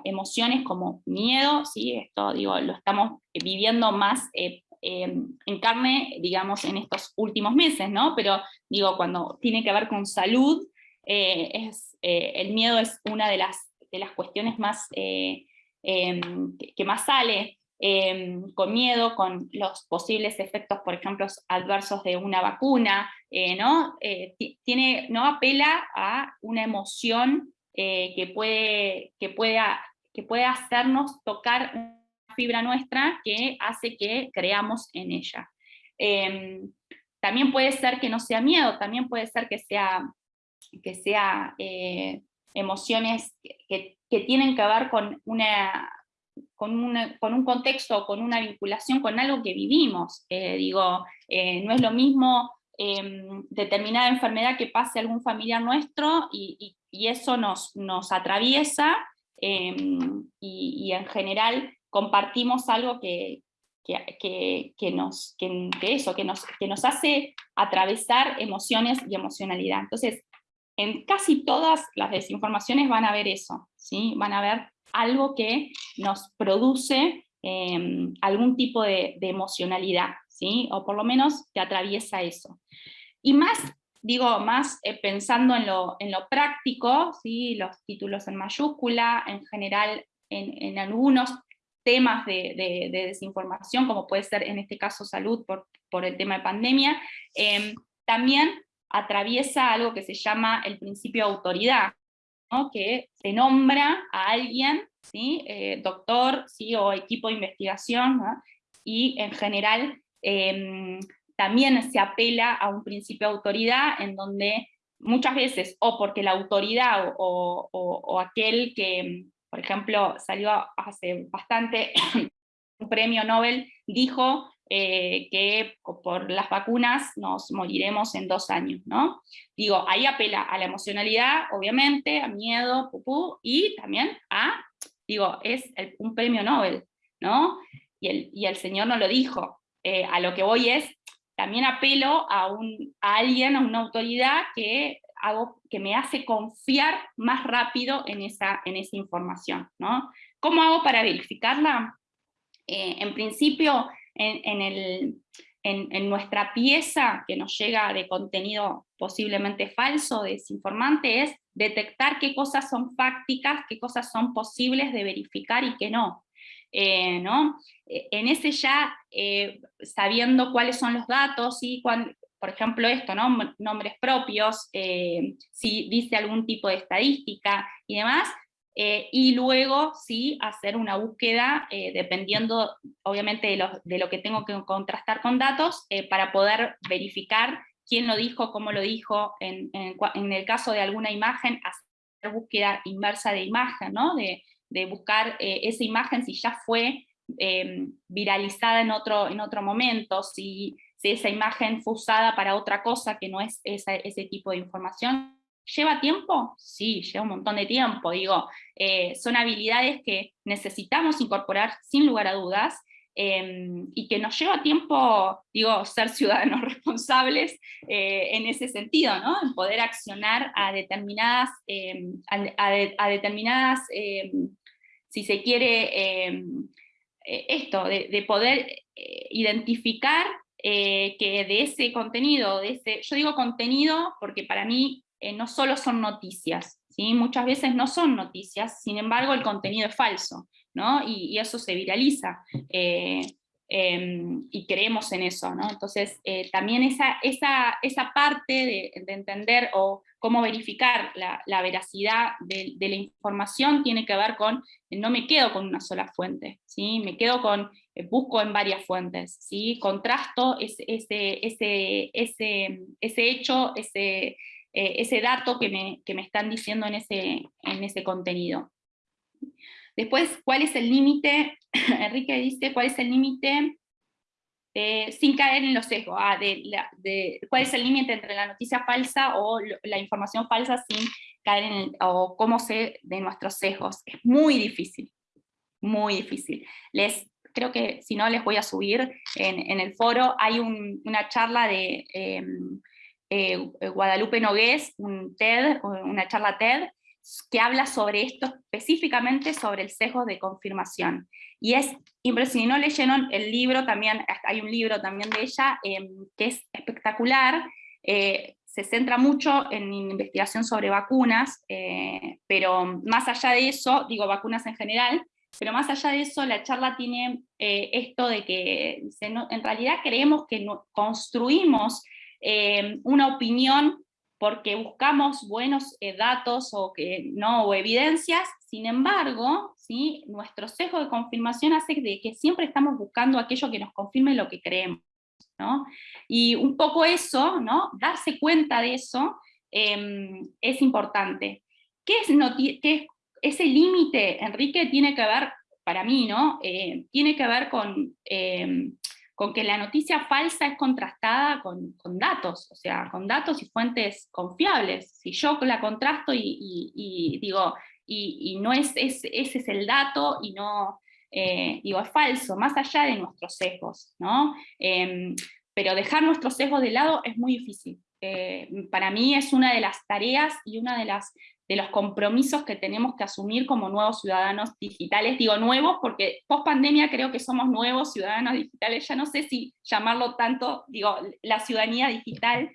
emociones como miedo, ¿sí? esto digo, lo estamos viviendo más eh, Em, en carne, digamos, en estos últimos meses, ¿no? Pero digo, cuando tiene que ver con salud, eh, el miedo es una de las, de las cuestiones más, em, que, más sale em, con miedo, con los posibles efectos, por ejemplo, adversos de una vacuna, ¿no? tiene, ¿no? Apela a una emoción que, puede, que, pueda, que puede hacernos tocar fibra nuestra que hace que creamos en ella. Em, también puede ser que no sea miedo, también puede ser que sea, que sea eh, emociones que, tienen que ver con, una, con, con, un contexto, con una vinculación con algo que vivimos. Eh, digo, eh, no es lo mismo em, determinada enfermedad que pase algún familiar nuestro y, eso nos, nos atraviesa em, y, y, en general compartimos algo que, que, nos, que, eso, que, nos, que nos hace atravesar emociones y emocionalidad. Entonces, en casi todas las desinformaciones van a ver eso, ¿sí? van a ver algo que nos produce em, algún tipo de, emocionalidad, ¿sí? o por lo menos que atraviesa eso. Y más, digo, más eh, pensando en lo, práctico, ¿sí? los títulos en mayúscula, en general en, algunos temas de, desinformación, como puede ser en este caso salud por, por el tema de pandemia, em, también atraviesa algo que se llama el principio de autoridad, que se nombra a alguien, ¿sí? Eh, doctor ¿sí? o equipo de investigación, y en general em, también se apela a un principio de autoridad en donde muchas veces, o porque la autoridad o aquel que, por ejemplo, salió hace bastante un premio Nobel, dijo eh, que por las vacunas nos moriremos en dos años, ¿no? Digo, ahí apela a la emocionalidad, obviamente, a miedo, pupú, y también a, digo, es un premio Nobel, ¿no? Y el, y el señor no lo dijo. Eh, a lo que voy es, también apelo a, un, a alguien, a una autoridad que hago, que me hace confiar más rápido en esa, en esa información. ¿no? ¿Cómo hago para verificarla? Eh, en principio, en, nuestra pieza que nos llega de contenido posiblemente falso, desinformante, es detectar qué cosas son fácticas, qué cosas son posibles de verificar y qué no. Eh, ¿no? Eh, en ese ya, sabiendo cuáles son los datos y por ejemplo, esto, ¿no? nombres propios, eh, si dice algún tipo de estadística y demás, eh, y luego sí hacer una búsqueda eh, dependiendo obviamente de lo, que tengo que contrastar con datos para poder verificar quién lo dijo, cómo lo dijo, en, el caso de alguna imagen, hacer búsqueda inversa de imagen, ¿no? de, de buscar esa imagen si ya fue viralizada en otro, en otro momento, si si esa imagen fue usada para otra cosa que no es ese tipo de información. ¿Lleva tiempo? Sí, lleva un montón de tiempo. Digo, eh, son habilidades que necesitamos incorporar sin lugar a dudas, em, y que nos lleva tiempo, digo, ser ciudadanos responsables eh, en ese sentido, ¿no? En poder accionar a determinadas, em, a, determinadas si se quiere, esto, de, poder identificar que de ese contenido, de ese, yo digo contenido porque para mí no solo son noticias, ¿sí? muchas veces no son noticias, sin embargo el contenido es falso, ¿no? y, eso se viraliza. Eh, em, y creemos en eso, ¿no? Entonces, eh, también esa, esa, esa parte de, entender o cómo verificar la, veracidad de, la información tiene que ver con, no me quedo con una sola fuente, ¿sí? Me quedo con, eh, busco en varias fuentes, ¿sí? Contrasto ese, ese, ese, ese hecho, ese, eh, ese dato que me, que me, están diciendo en ese, en ese contenido. Después, ¿cuál es el límite? Enrique dice, ¿cuál es el límite sin caer en los sesgos? Ah, de, ¿Cuál es el límite entre la noticia falsa o la información falsa sin caer en el, o cómo sé de nuestros sesgos? Es muy difícil, muy difícil. Les, creo que si no les voy a subir en, en el foro, hay una charla de... Em, eh, eh, Guadalupe Nogués, un TED, una charla TED, que habla sobre esto específicamente sobre el sesgo de confirmación. Y es impresionante, si no leyeron el libro, también hay un libro también de ella em, que es espectacular, eh, se centra mucho en investigación sobre vacunas, pero más allá de eso, digo vacunas en general, pero más allá de eso, la charla tiene esto de que en realidad creemos que construimos eh, una opinión porque buscamos buenos eh, datos o, que, no, o evidencias, sin embargo, ¿sí? nuestro sesgo de confirmación hace de que siempre estamos buscando aquello que nos confirme lo que creemos. ¿no? Y un poco eso, ¿no? darse cuenta de eso, em, es importante. ¿Qué es, qué ese límite, Enrique, tiene que ver, para mí, ¿no? Eh, tiene que ver con em, con que la noticia falsa es contrastada con, datos, o sea, con datos y fuentes confiables. Si yo la contrasto y, digo, y, no es, ese es el dato y no, eh, digo, es falso, más allá de nuestros sesgos, ¿no? Em, pero dejar nuestros sesgos de lado es muy difícil. Eh, para mí es una de las tareas y una de las de los compromisos que tenemos que asumir como nuevos ciudadanos digitales. Digo nuevos porque post pandemia creo que somos nuevos ciudadanos digitales, ya no sé si llamarlo tanto, digo, la ciudadanía digital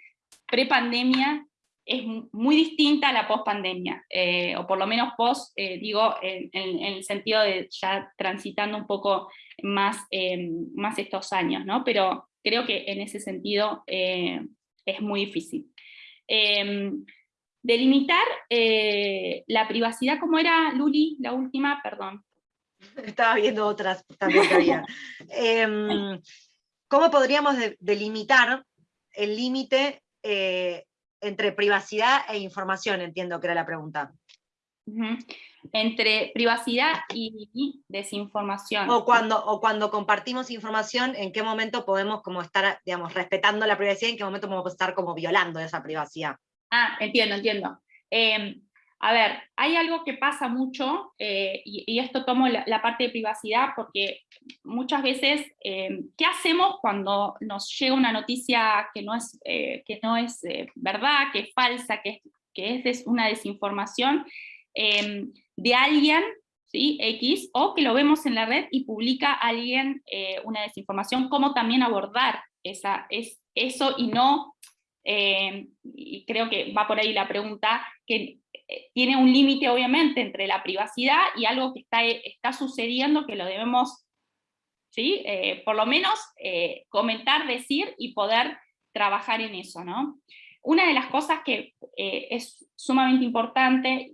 pre-pandemia es muy distinta a la post-pandemia, eh, o por lo menos post, eh, digo, en, el sentido de ya transitando un poco más, eh, más estos años, ¿no? Pero creo que en ese sentido es muy difícil. Delimitar eh, la privacidad, como era, Luli, la última? Perdón. Estaba viendo otras también que había. Em, ¿Cómo podríamos delimitar el límite eh, entre privacidad e información? Entiendo que era la pregunta. Entre privacidad y desinformación. O cuando, o cuando compartimos información, ¿en qué momento podemos como estar, digamos, respetando la privacidad? ¿En qué momento podemos estar como violando esa privacidad? Ah, entiendo, entiendo. Em, a ver, hay algo que pasa mucho, eh, y, esto tomo la, parte de privacidad, porque muchas veces, em, ¿qué hacemos cuando nos llega una noticia que no es, eh, que no es eh, verdad, que es falsa, que que es una desinformación em, de alguien ¿sí? X, o que lo vemos en la red y publica alguien una desinformación, cómo también abordar esa, es, eso y no eh, y creo que va por ahí la pregunta, que eh, tiene un límite obviamente entre la privacidad y algo que está, está sucediendo que lo debemos, ¿sí? Eh, por lo menos comentar, decir y poder trabajar en eso. ¿no? Una de las cosas que es sumamente importante,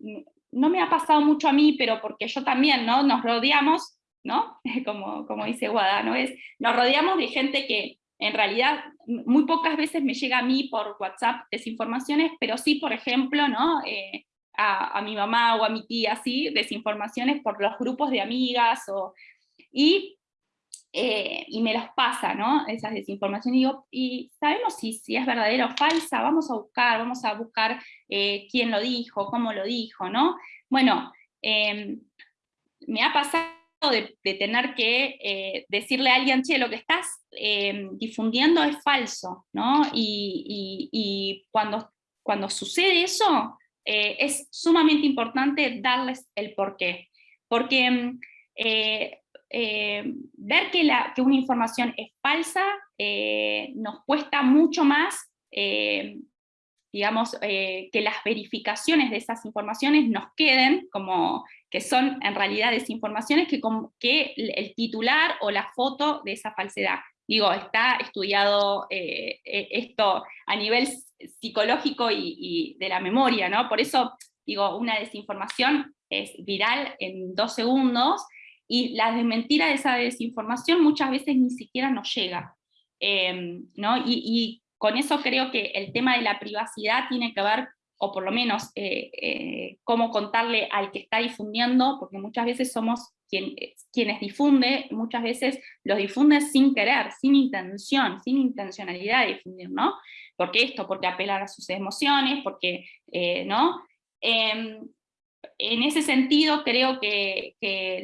no me ha pasado mucho a mí, pero porque yo también ¿no? nos rodeamos, ¿no? como, como dice Guada, ¿no? es, nos rodeamos de gente que en realidad muy pocas veces me llega a mí por WhatsApp desinformaciones, pero sí, por ejemplo, ¿no? Eh, a, mi mamá o a mi tía, sí, desinformaciones por los grupos de amigas, o, y, eh, y me los pasa, ¿no? Esas desinformaciones, y digo, y sabemos si, si es verdadera o falsa, vamos a buscar, vamos a buscar eh, quién lo dijo, cómo lo dijo, ¿no? Bueno, me ha pasado de, tener que eh, decirle a alguien, che, lo que estás eh, difundiendo es falso, ¿no? Y, cuando, cuando sucede eso, es sumamente importante darles el porqué. Porque mm, ver que, la, que, una información es falsa nos cuesta mucho más digamos, que las verificaciones de esas informaciones nos queden como que son en realidad desinformaciones que, que el titular o la foto de esa falsedad. Digo, está estudiado eh, eh, esto a nivel psicológico y, de la memoria, ¿no? Por eso, digo, una desinformación es viral en dos segundos, y la desmentira de esa desinformación muchas veces ni siquiera nos llega. Em, ¿no? y, y, con eso creo que el tema de la privacidad tiene que ver o por lo menos eh, eh, cómo contarle al que está difundiendo, porque muchas veces somos quien, quienes difunde, muchas veces los difunde sin querer, sin intención, sin intencionalidad de difundir, ¿no? Porque esto, porque apelar a sus emociones, porque, eh, ¿no? Em, en ese sentido creo que,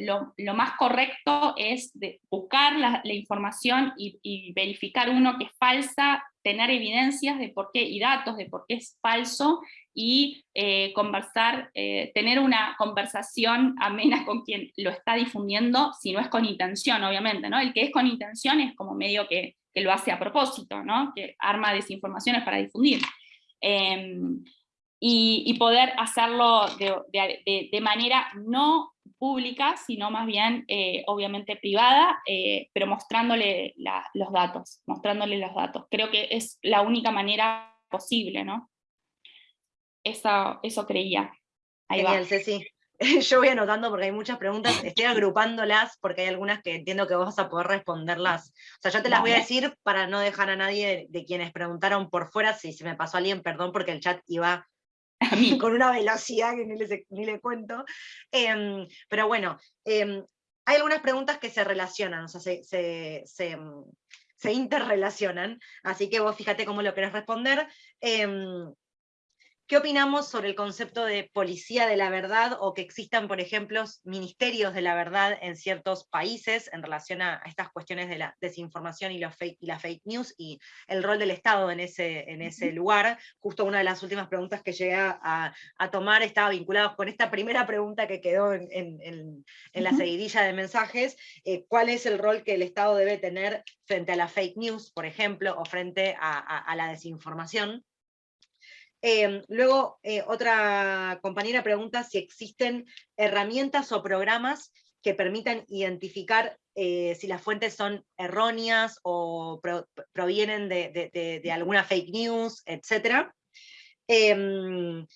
lo, más correcto es buscar la, información y, y, verificar uno que es falsa, tener evidencias de por qué y datos de por qué es falso, y eh, conversar, eh, tener una conversación amena con quien lo está difundiendo, si no es con intención, obviamente, ¿no? El que es con intención es como medio que, que lo hace a propósito, ¿no? Que arma desinformaciones para difundir. Em, y, poder hacerlo de, de, manera no pública, sino más bien, eh, obviamente, privada, pero mostrándole los datos, mostrándole los datos. Creo que es la única manera posible, ¿no? Eso, eso creía. Ahí Genial, Ceci. Yo voy anotando porque hay muchas preguntas, estoy agrupándolas porque hay algunas que entiendo que vos vas a poder responderlas. O sea, yo te las voy a decir para no dejar a nadie de, quienes preguntaron por fuera, si se me pasó alguien, perdón, porque el chat iba con una velocidad que ni le, cuento. Em, pero bueno, em, hay algunas preguntas que se relacionan, o sea, se, se, se, se interrelacionan, así que vos fíjate cómo lo querés responder. ¿Qué opinamos sobre el concepto de policía de la verdad o que existan, por ejemplo, ministerios de la verdad en ciertos países en relación a, estas cuestiones de la desinformación y, fake, y la fake news y el rol del Estado en ese, en ese lugar? Justo una de las últimas preguntas que llegué a, tomar estaba vinculada con esta primera pregunta que quedó en, la seguidilla de mensajes. Eh, ¿Cuál es el rol que el Estado debe tener frente a la fake news, por ejemplo, o frente a la desinformación? Em, luego, eh, otra compañera pregunta si existen herramientas o programas que permitan identificar eh, si las fuentes son erróneas o provienen de, alguna fake news, etc. Em,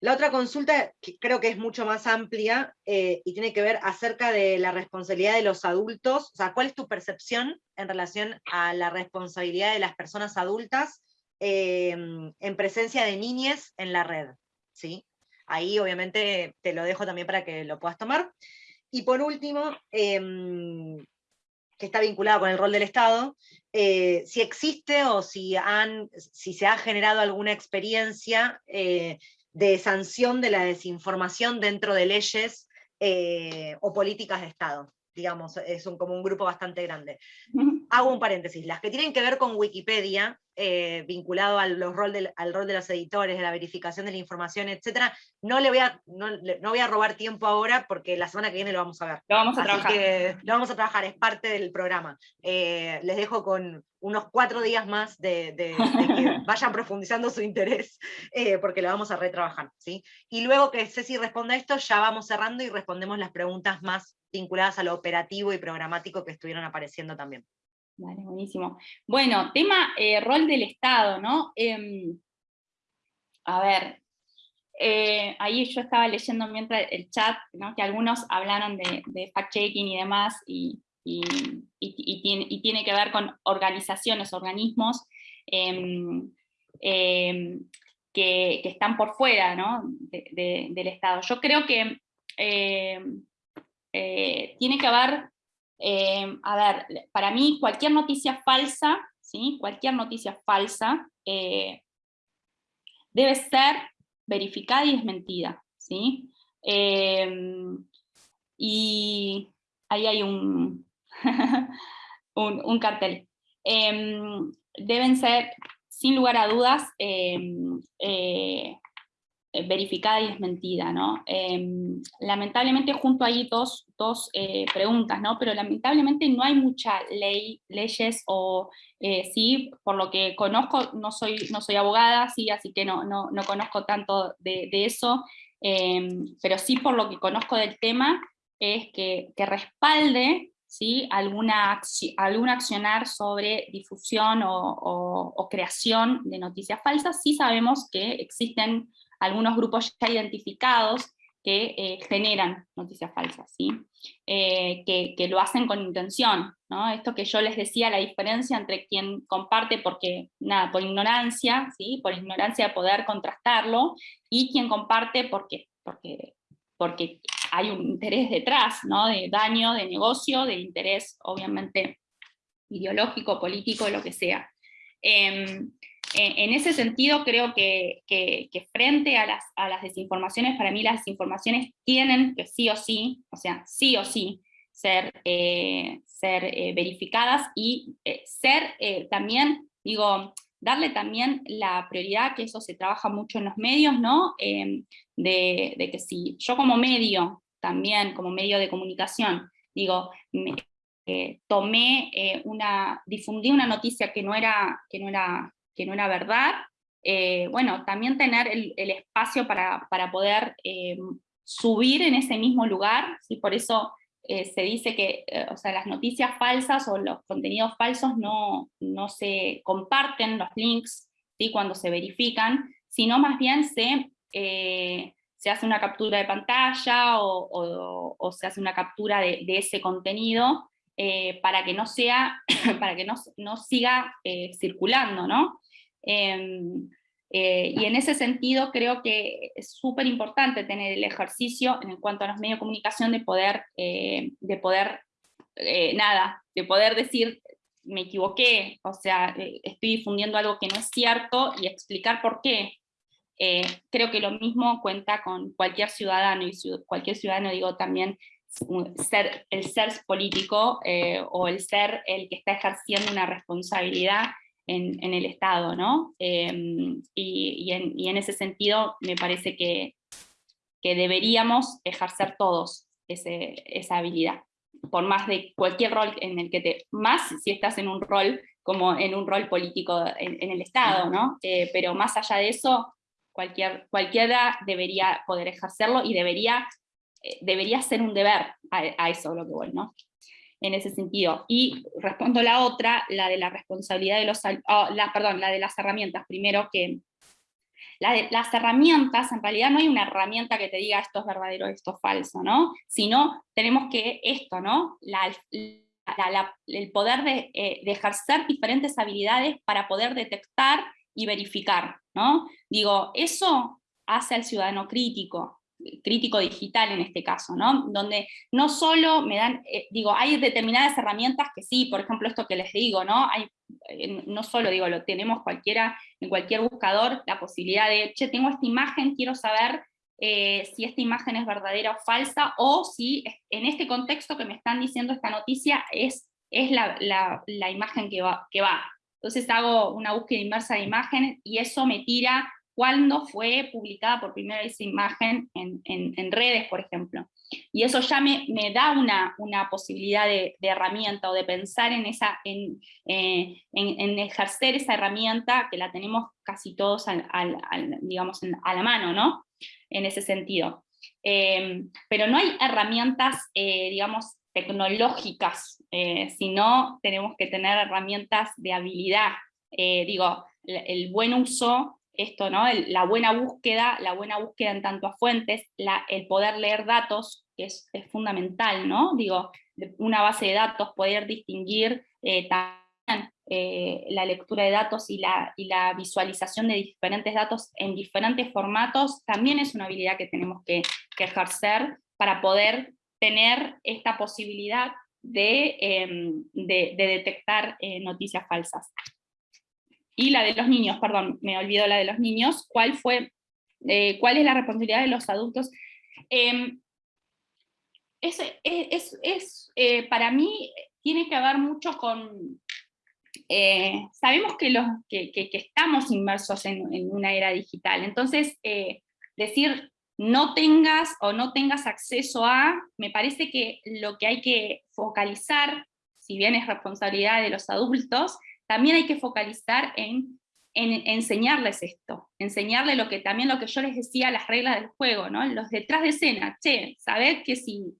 la otra consulta, que creo que es mucho más amplia, eh, y tiene que ver acerca de la responsabilidad de los adultos, o sea, ¿cuál es tu percepción en relación a la responsabilidad de las personas adultas Em, en presencia de niñes en la red. ¿sí? Ahí obviamente te lo dejo también para que lo puedas tomar. Y por último, em, que está vinculado con el rol del Estado, eh, si existe o si, han, si se ha generado alguna experiencia eh, de sanción de la desinformación dentro de leyes eh, o políticas de Estado digamos, es un, como un grupo bastante grande. Hago un paréntesis, las que tienen que ver con Wikipedia, eh, vinculado al, los rol al rol de los editores, de la verificación de la información, etc. No le voy a, no, voy a robar tiempo ahora porque la semana que viene lo vamos a ver. Lo vamos a trabajar. lo vamos a trabajar, es parte del programa. Eh, les dejo con unos cuatro días más de, que vayan profundizando su interés, eh, porque lo vamos a retrabajar. ¿sí? Y luego que Ceci responda esto, ya vamos cerrando y respondemos las preguntas más vinculadas a lo operativo y programático que estuvieron apareciendo también. Vale, buenísimo. Bueno, tema eh, rol del Estado, ¿no? Em, a ver, eh, ahí yo estaba leyendo mientras el chat, que algunos hablaron de, fact-checking y demás, y, tiene, que ver con organizaciones, organismos em, em, que, están por fuera ¿no? del Estado. Yo creo que eh, tiene que haber eh, a ver, para mí cualquier noticia falsa, ¿sí? cualquier noticia falsa eh, debe ser verificada y desmentida. ¿sí? Eh, y ahí hay un, un, cartel. Deben ser, sin lugar a dudas, eh, verificada y desmentida, ¿no? Em, lamentablemente junto ahí dos, dos eh, preguntas, ¿no? Pero lamentablemente no hay mucha ley, leyes o, eh, sí, por lo que conozco, no soy, no soy abogada, sí, así que no, no, no conozco tanto de, de eso, em, pero sí por lo que conozco del tema, es que, que respalde ¿sí? alguna, algún accionar sobre difusión o, o, o, creación de noticias falsas, sí sabemos que existen algunos grupos ya identificados que eh, generan noticias falsas, ¿sí? Eh, que, lo hacen con intención. ¿no? Esto que yo les decía, la diferencia entre quien comparte porque, nada, por ignorancia, ¿sí? por ignorancia de poder contrastarlo, y quien comparte porque, porque, porque hay un interés detrás, ¿no? de daño, de negocio, de interés obviamente ideológico, político, lo que sea. Em, en ese sentido creo que, frente a las, desinformaciones, para mí las desinformaciones tienen que sí o sí, o sea, sí o sí, ser, eh, ser eh, verificadas y eh, ser también, digo, darle también la prioridad, que eso se trabaja mucho en los medios, ¿no? Em, de, de, que si yo como medio, también como medio de comunicación, digo, tomé una, difundí una noticia que no era, que no era que no era verdad, eh, bueno, también tener el, espacio para, poder eh, subir en ese mismo lugar, ¿sí? por eso eh, se dice que o sea, las noticias falsas o los contenidos falsos no, no se comparten los links ¿sí? cuando se verifican, sino más bien se, se hace una captura de pantalla o, se hace una captura de, de ese contenido para que no sea, para que no, no siga circulando, ¿no? Em, eh, y en ese sentido creo que es súper importante tener el ejercicio en cuanto a los medios de comunicación de poder, eh, de poder eh, nada, de poder decir me equivoqué, o sea, estoy difundiendo algo que no es cierto y explicar por qué. creo que lo mismo cuenta con cualquier ciudadano, y cualquier ciudadano digo también ser, el ser político o el ser el que está ejerciendo una responsabilidad en, el Estado, ¿no? Em, y, en, ese sentido me parece que, deberíamos ejercer todos esa habilidad, por más de cualquier rol en el que te, más si estás en un rol como en un rol político en, el Estado, ¿no? Eh, pero más allá de eso, cualquier, cualquiera debería poder ejercerlo y debería, eh, debería ser un deber a, a eso lo que voy, ¿no? En ese sentido. Y respondo la otra, la de la responsabilidad de los, oh, la, perdón, la de las herramientas, primero que la las herramientas, en realidad no hay una herramienta que te diga esto es verdadero, esto es falso, ¿no? Sino tenemos que esto, ¿no? La, el poder de, eh, de, ejercer diferentes habilidades para poder detectar y verificar, ¿no? Digo, eso hace al ciudadano crítico, crítico digital en este caso, ¿no? Donde no solo me dan, eh, digo, hay determinadas herramientas que sí, por ejemplo esto que les digo, ¿no? Hay, eh, no solo digo, lo tenemos cualquiera, en cualquier buscador, la posibilidad de, che, tengo esta imagen, quiero saber eh, si esta imagen es verdadera o falsa, o si en este contexto que me están diciendo esta noticia es, es la, la, la imagen que va, que va. Entonces hago una búsqueda inversa de imágenes y eso me tira cuándo fue publicada por primera vez esa imagen en, redes, por ejemplo. Y eso ya me, da una, una posibilidad de, herramienta o de pensar en, esa, eh, en, ejercer esa herramienta que la tenemos casi todos digamos, a la mano, ¿no? En ese sentido. Em, pero no hay herramientas, eh, digamos, tecnológicas, eh, sino tenemos que tener herramientas de habilidad. digo, el buen uso esto, ¿no? la buena búsqueda, la buena búsqueda en tanto a fuentes, el poder leer datos, que es, fundamental, ¿no? Digo, una base de datos, poder distinguir eh, también eh, la lectura de datos y la, y la visualización de diferentes datos en diferentes formatos, también es una habilidad que tenemos que, ejercer para poder tener esta posibilidad de, em, de detectar eh, noticias falsas y la de los niños, perdón, me olvidó la de los niños, ¿cuál fue, eh, cuál es la responsabilidad de los adultos? Em, es, es, eh, para mí tiene que ver mucho con, eh, sabemos que, los, que, estamos inmersos en, una era digital, entonces decir no tengas o no tengas acceso a, me parece que lo que hay que focalizar, si bien es responsabilidad de los adultos, también hay que focalizar en, en enseñarles esto, enseñarles lo que también lo que yo les decía, las reglas del juego, ¿no? los detrás de escena, che, saber que si,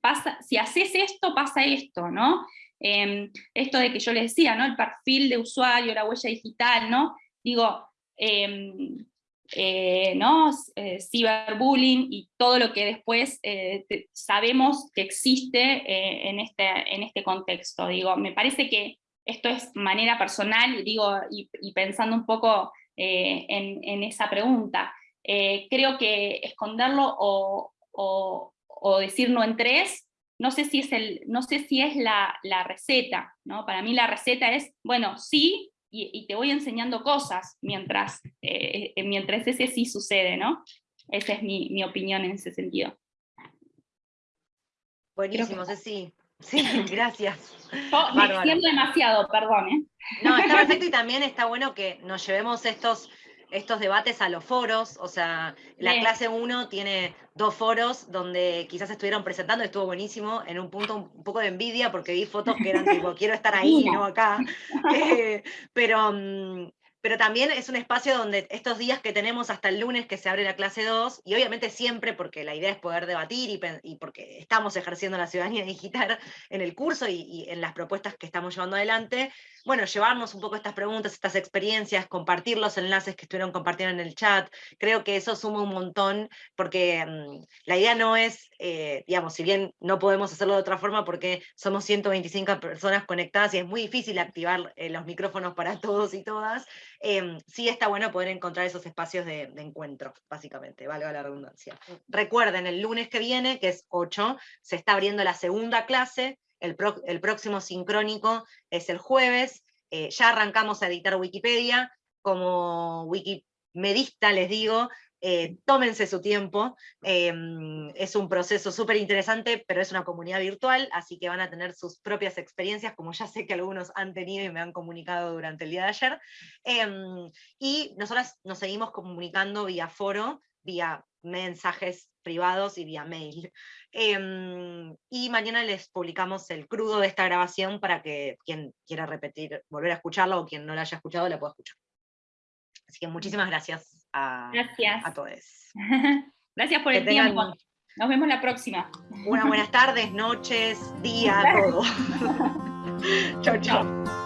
pasa, si haces esto, pasa esto, ¿no? Em, esto de que yo les decía, ¿no? El perfil de usuario, la huella digital, ¿no? Digo, em, eh, ¿no? Eh, ciberbullying y todo lo que después eh, sabemos que existe en, este, en este contexto. Digo, me parece que esto es manera personal, digo, y, pensando un poco en, esa pregunta. creo que esconderlo o, o, decir no en tres, no sé si es, el, no sé si es la, la receta, ¿no? Para mí la receta es, bueno, sí, y, te voy enseñando cosas mientras, eh, eh, mientras ese sí sucede, ¿no? Esa es mi, opinión en ese sentido. Buenísimo, Ceci. Sí, gracias. me extiendo demasiado, perdón. ¿eh? No, está perfecto y también está bueno que nos llevemos estos estos debates a los foros, o sea, la clase 1 tiene dos foros donde quizás estuvieron presentando, estuvo buenísimo, en un punto un poco de envidia porque vi fotos que eran tipo, quiero estar ahí, no acá, eh, pero, mm, pero también es un espacio donde estos días que tenemos hasta el lunes que se abre la clase 2, y obviamente siempre porque la idea es poder debatir y, porque estamos ejerciendo la ciudadanía digital en el curso y, en las propuestas que estamos llevando adelante, bueno, llevarnos un poco estas preguntas, estas experiencias, compartir los enlaces que estuvieron compartiendo en el chat, creo que eso suma un montón, porque mm, la idea no es, eh, digamos, si bien no podemos hacerlo de otra forma porque somos 125 personas conectadas y es muy difícil activar eh, los micrófonos para todos y todas, em, sí está bueno poder encontrar esos espacios de, encuentro, básicamente, valga la redundancia. Recuerden, el lunes que viene, que es 8, se está abriendo la segunda clase, el, próximo sincrónico es el jueves, eh, ya arrancamos a editar Wikipedia, como wikimedista les digo, eh, tómense su tiempo, em, es un proceso súper interesante, pero es una comunidad virtual, así que van a tener sus propias experiencias, como ya sé que algunos han tenido y me han comunicado durante el día de ayer. Em, y nosotras nos seguimos comunicando vía foro, vía mensajes privados y vía mail. Em, y mañana les publicamos el crudo de esta grabación para que quien quiera repetir, volver a escucharla o quien no la haya escuchado la pueda escuchar. Así que muchísimas gracias a, gracias. a todos. gracias por el tiempo. Nos vemos la próxima. Buenas buenas tardes, noches, día, todo. chao, chao.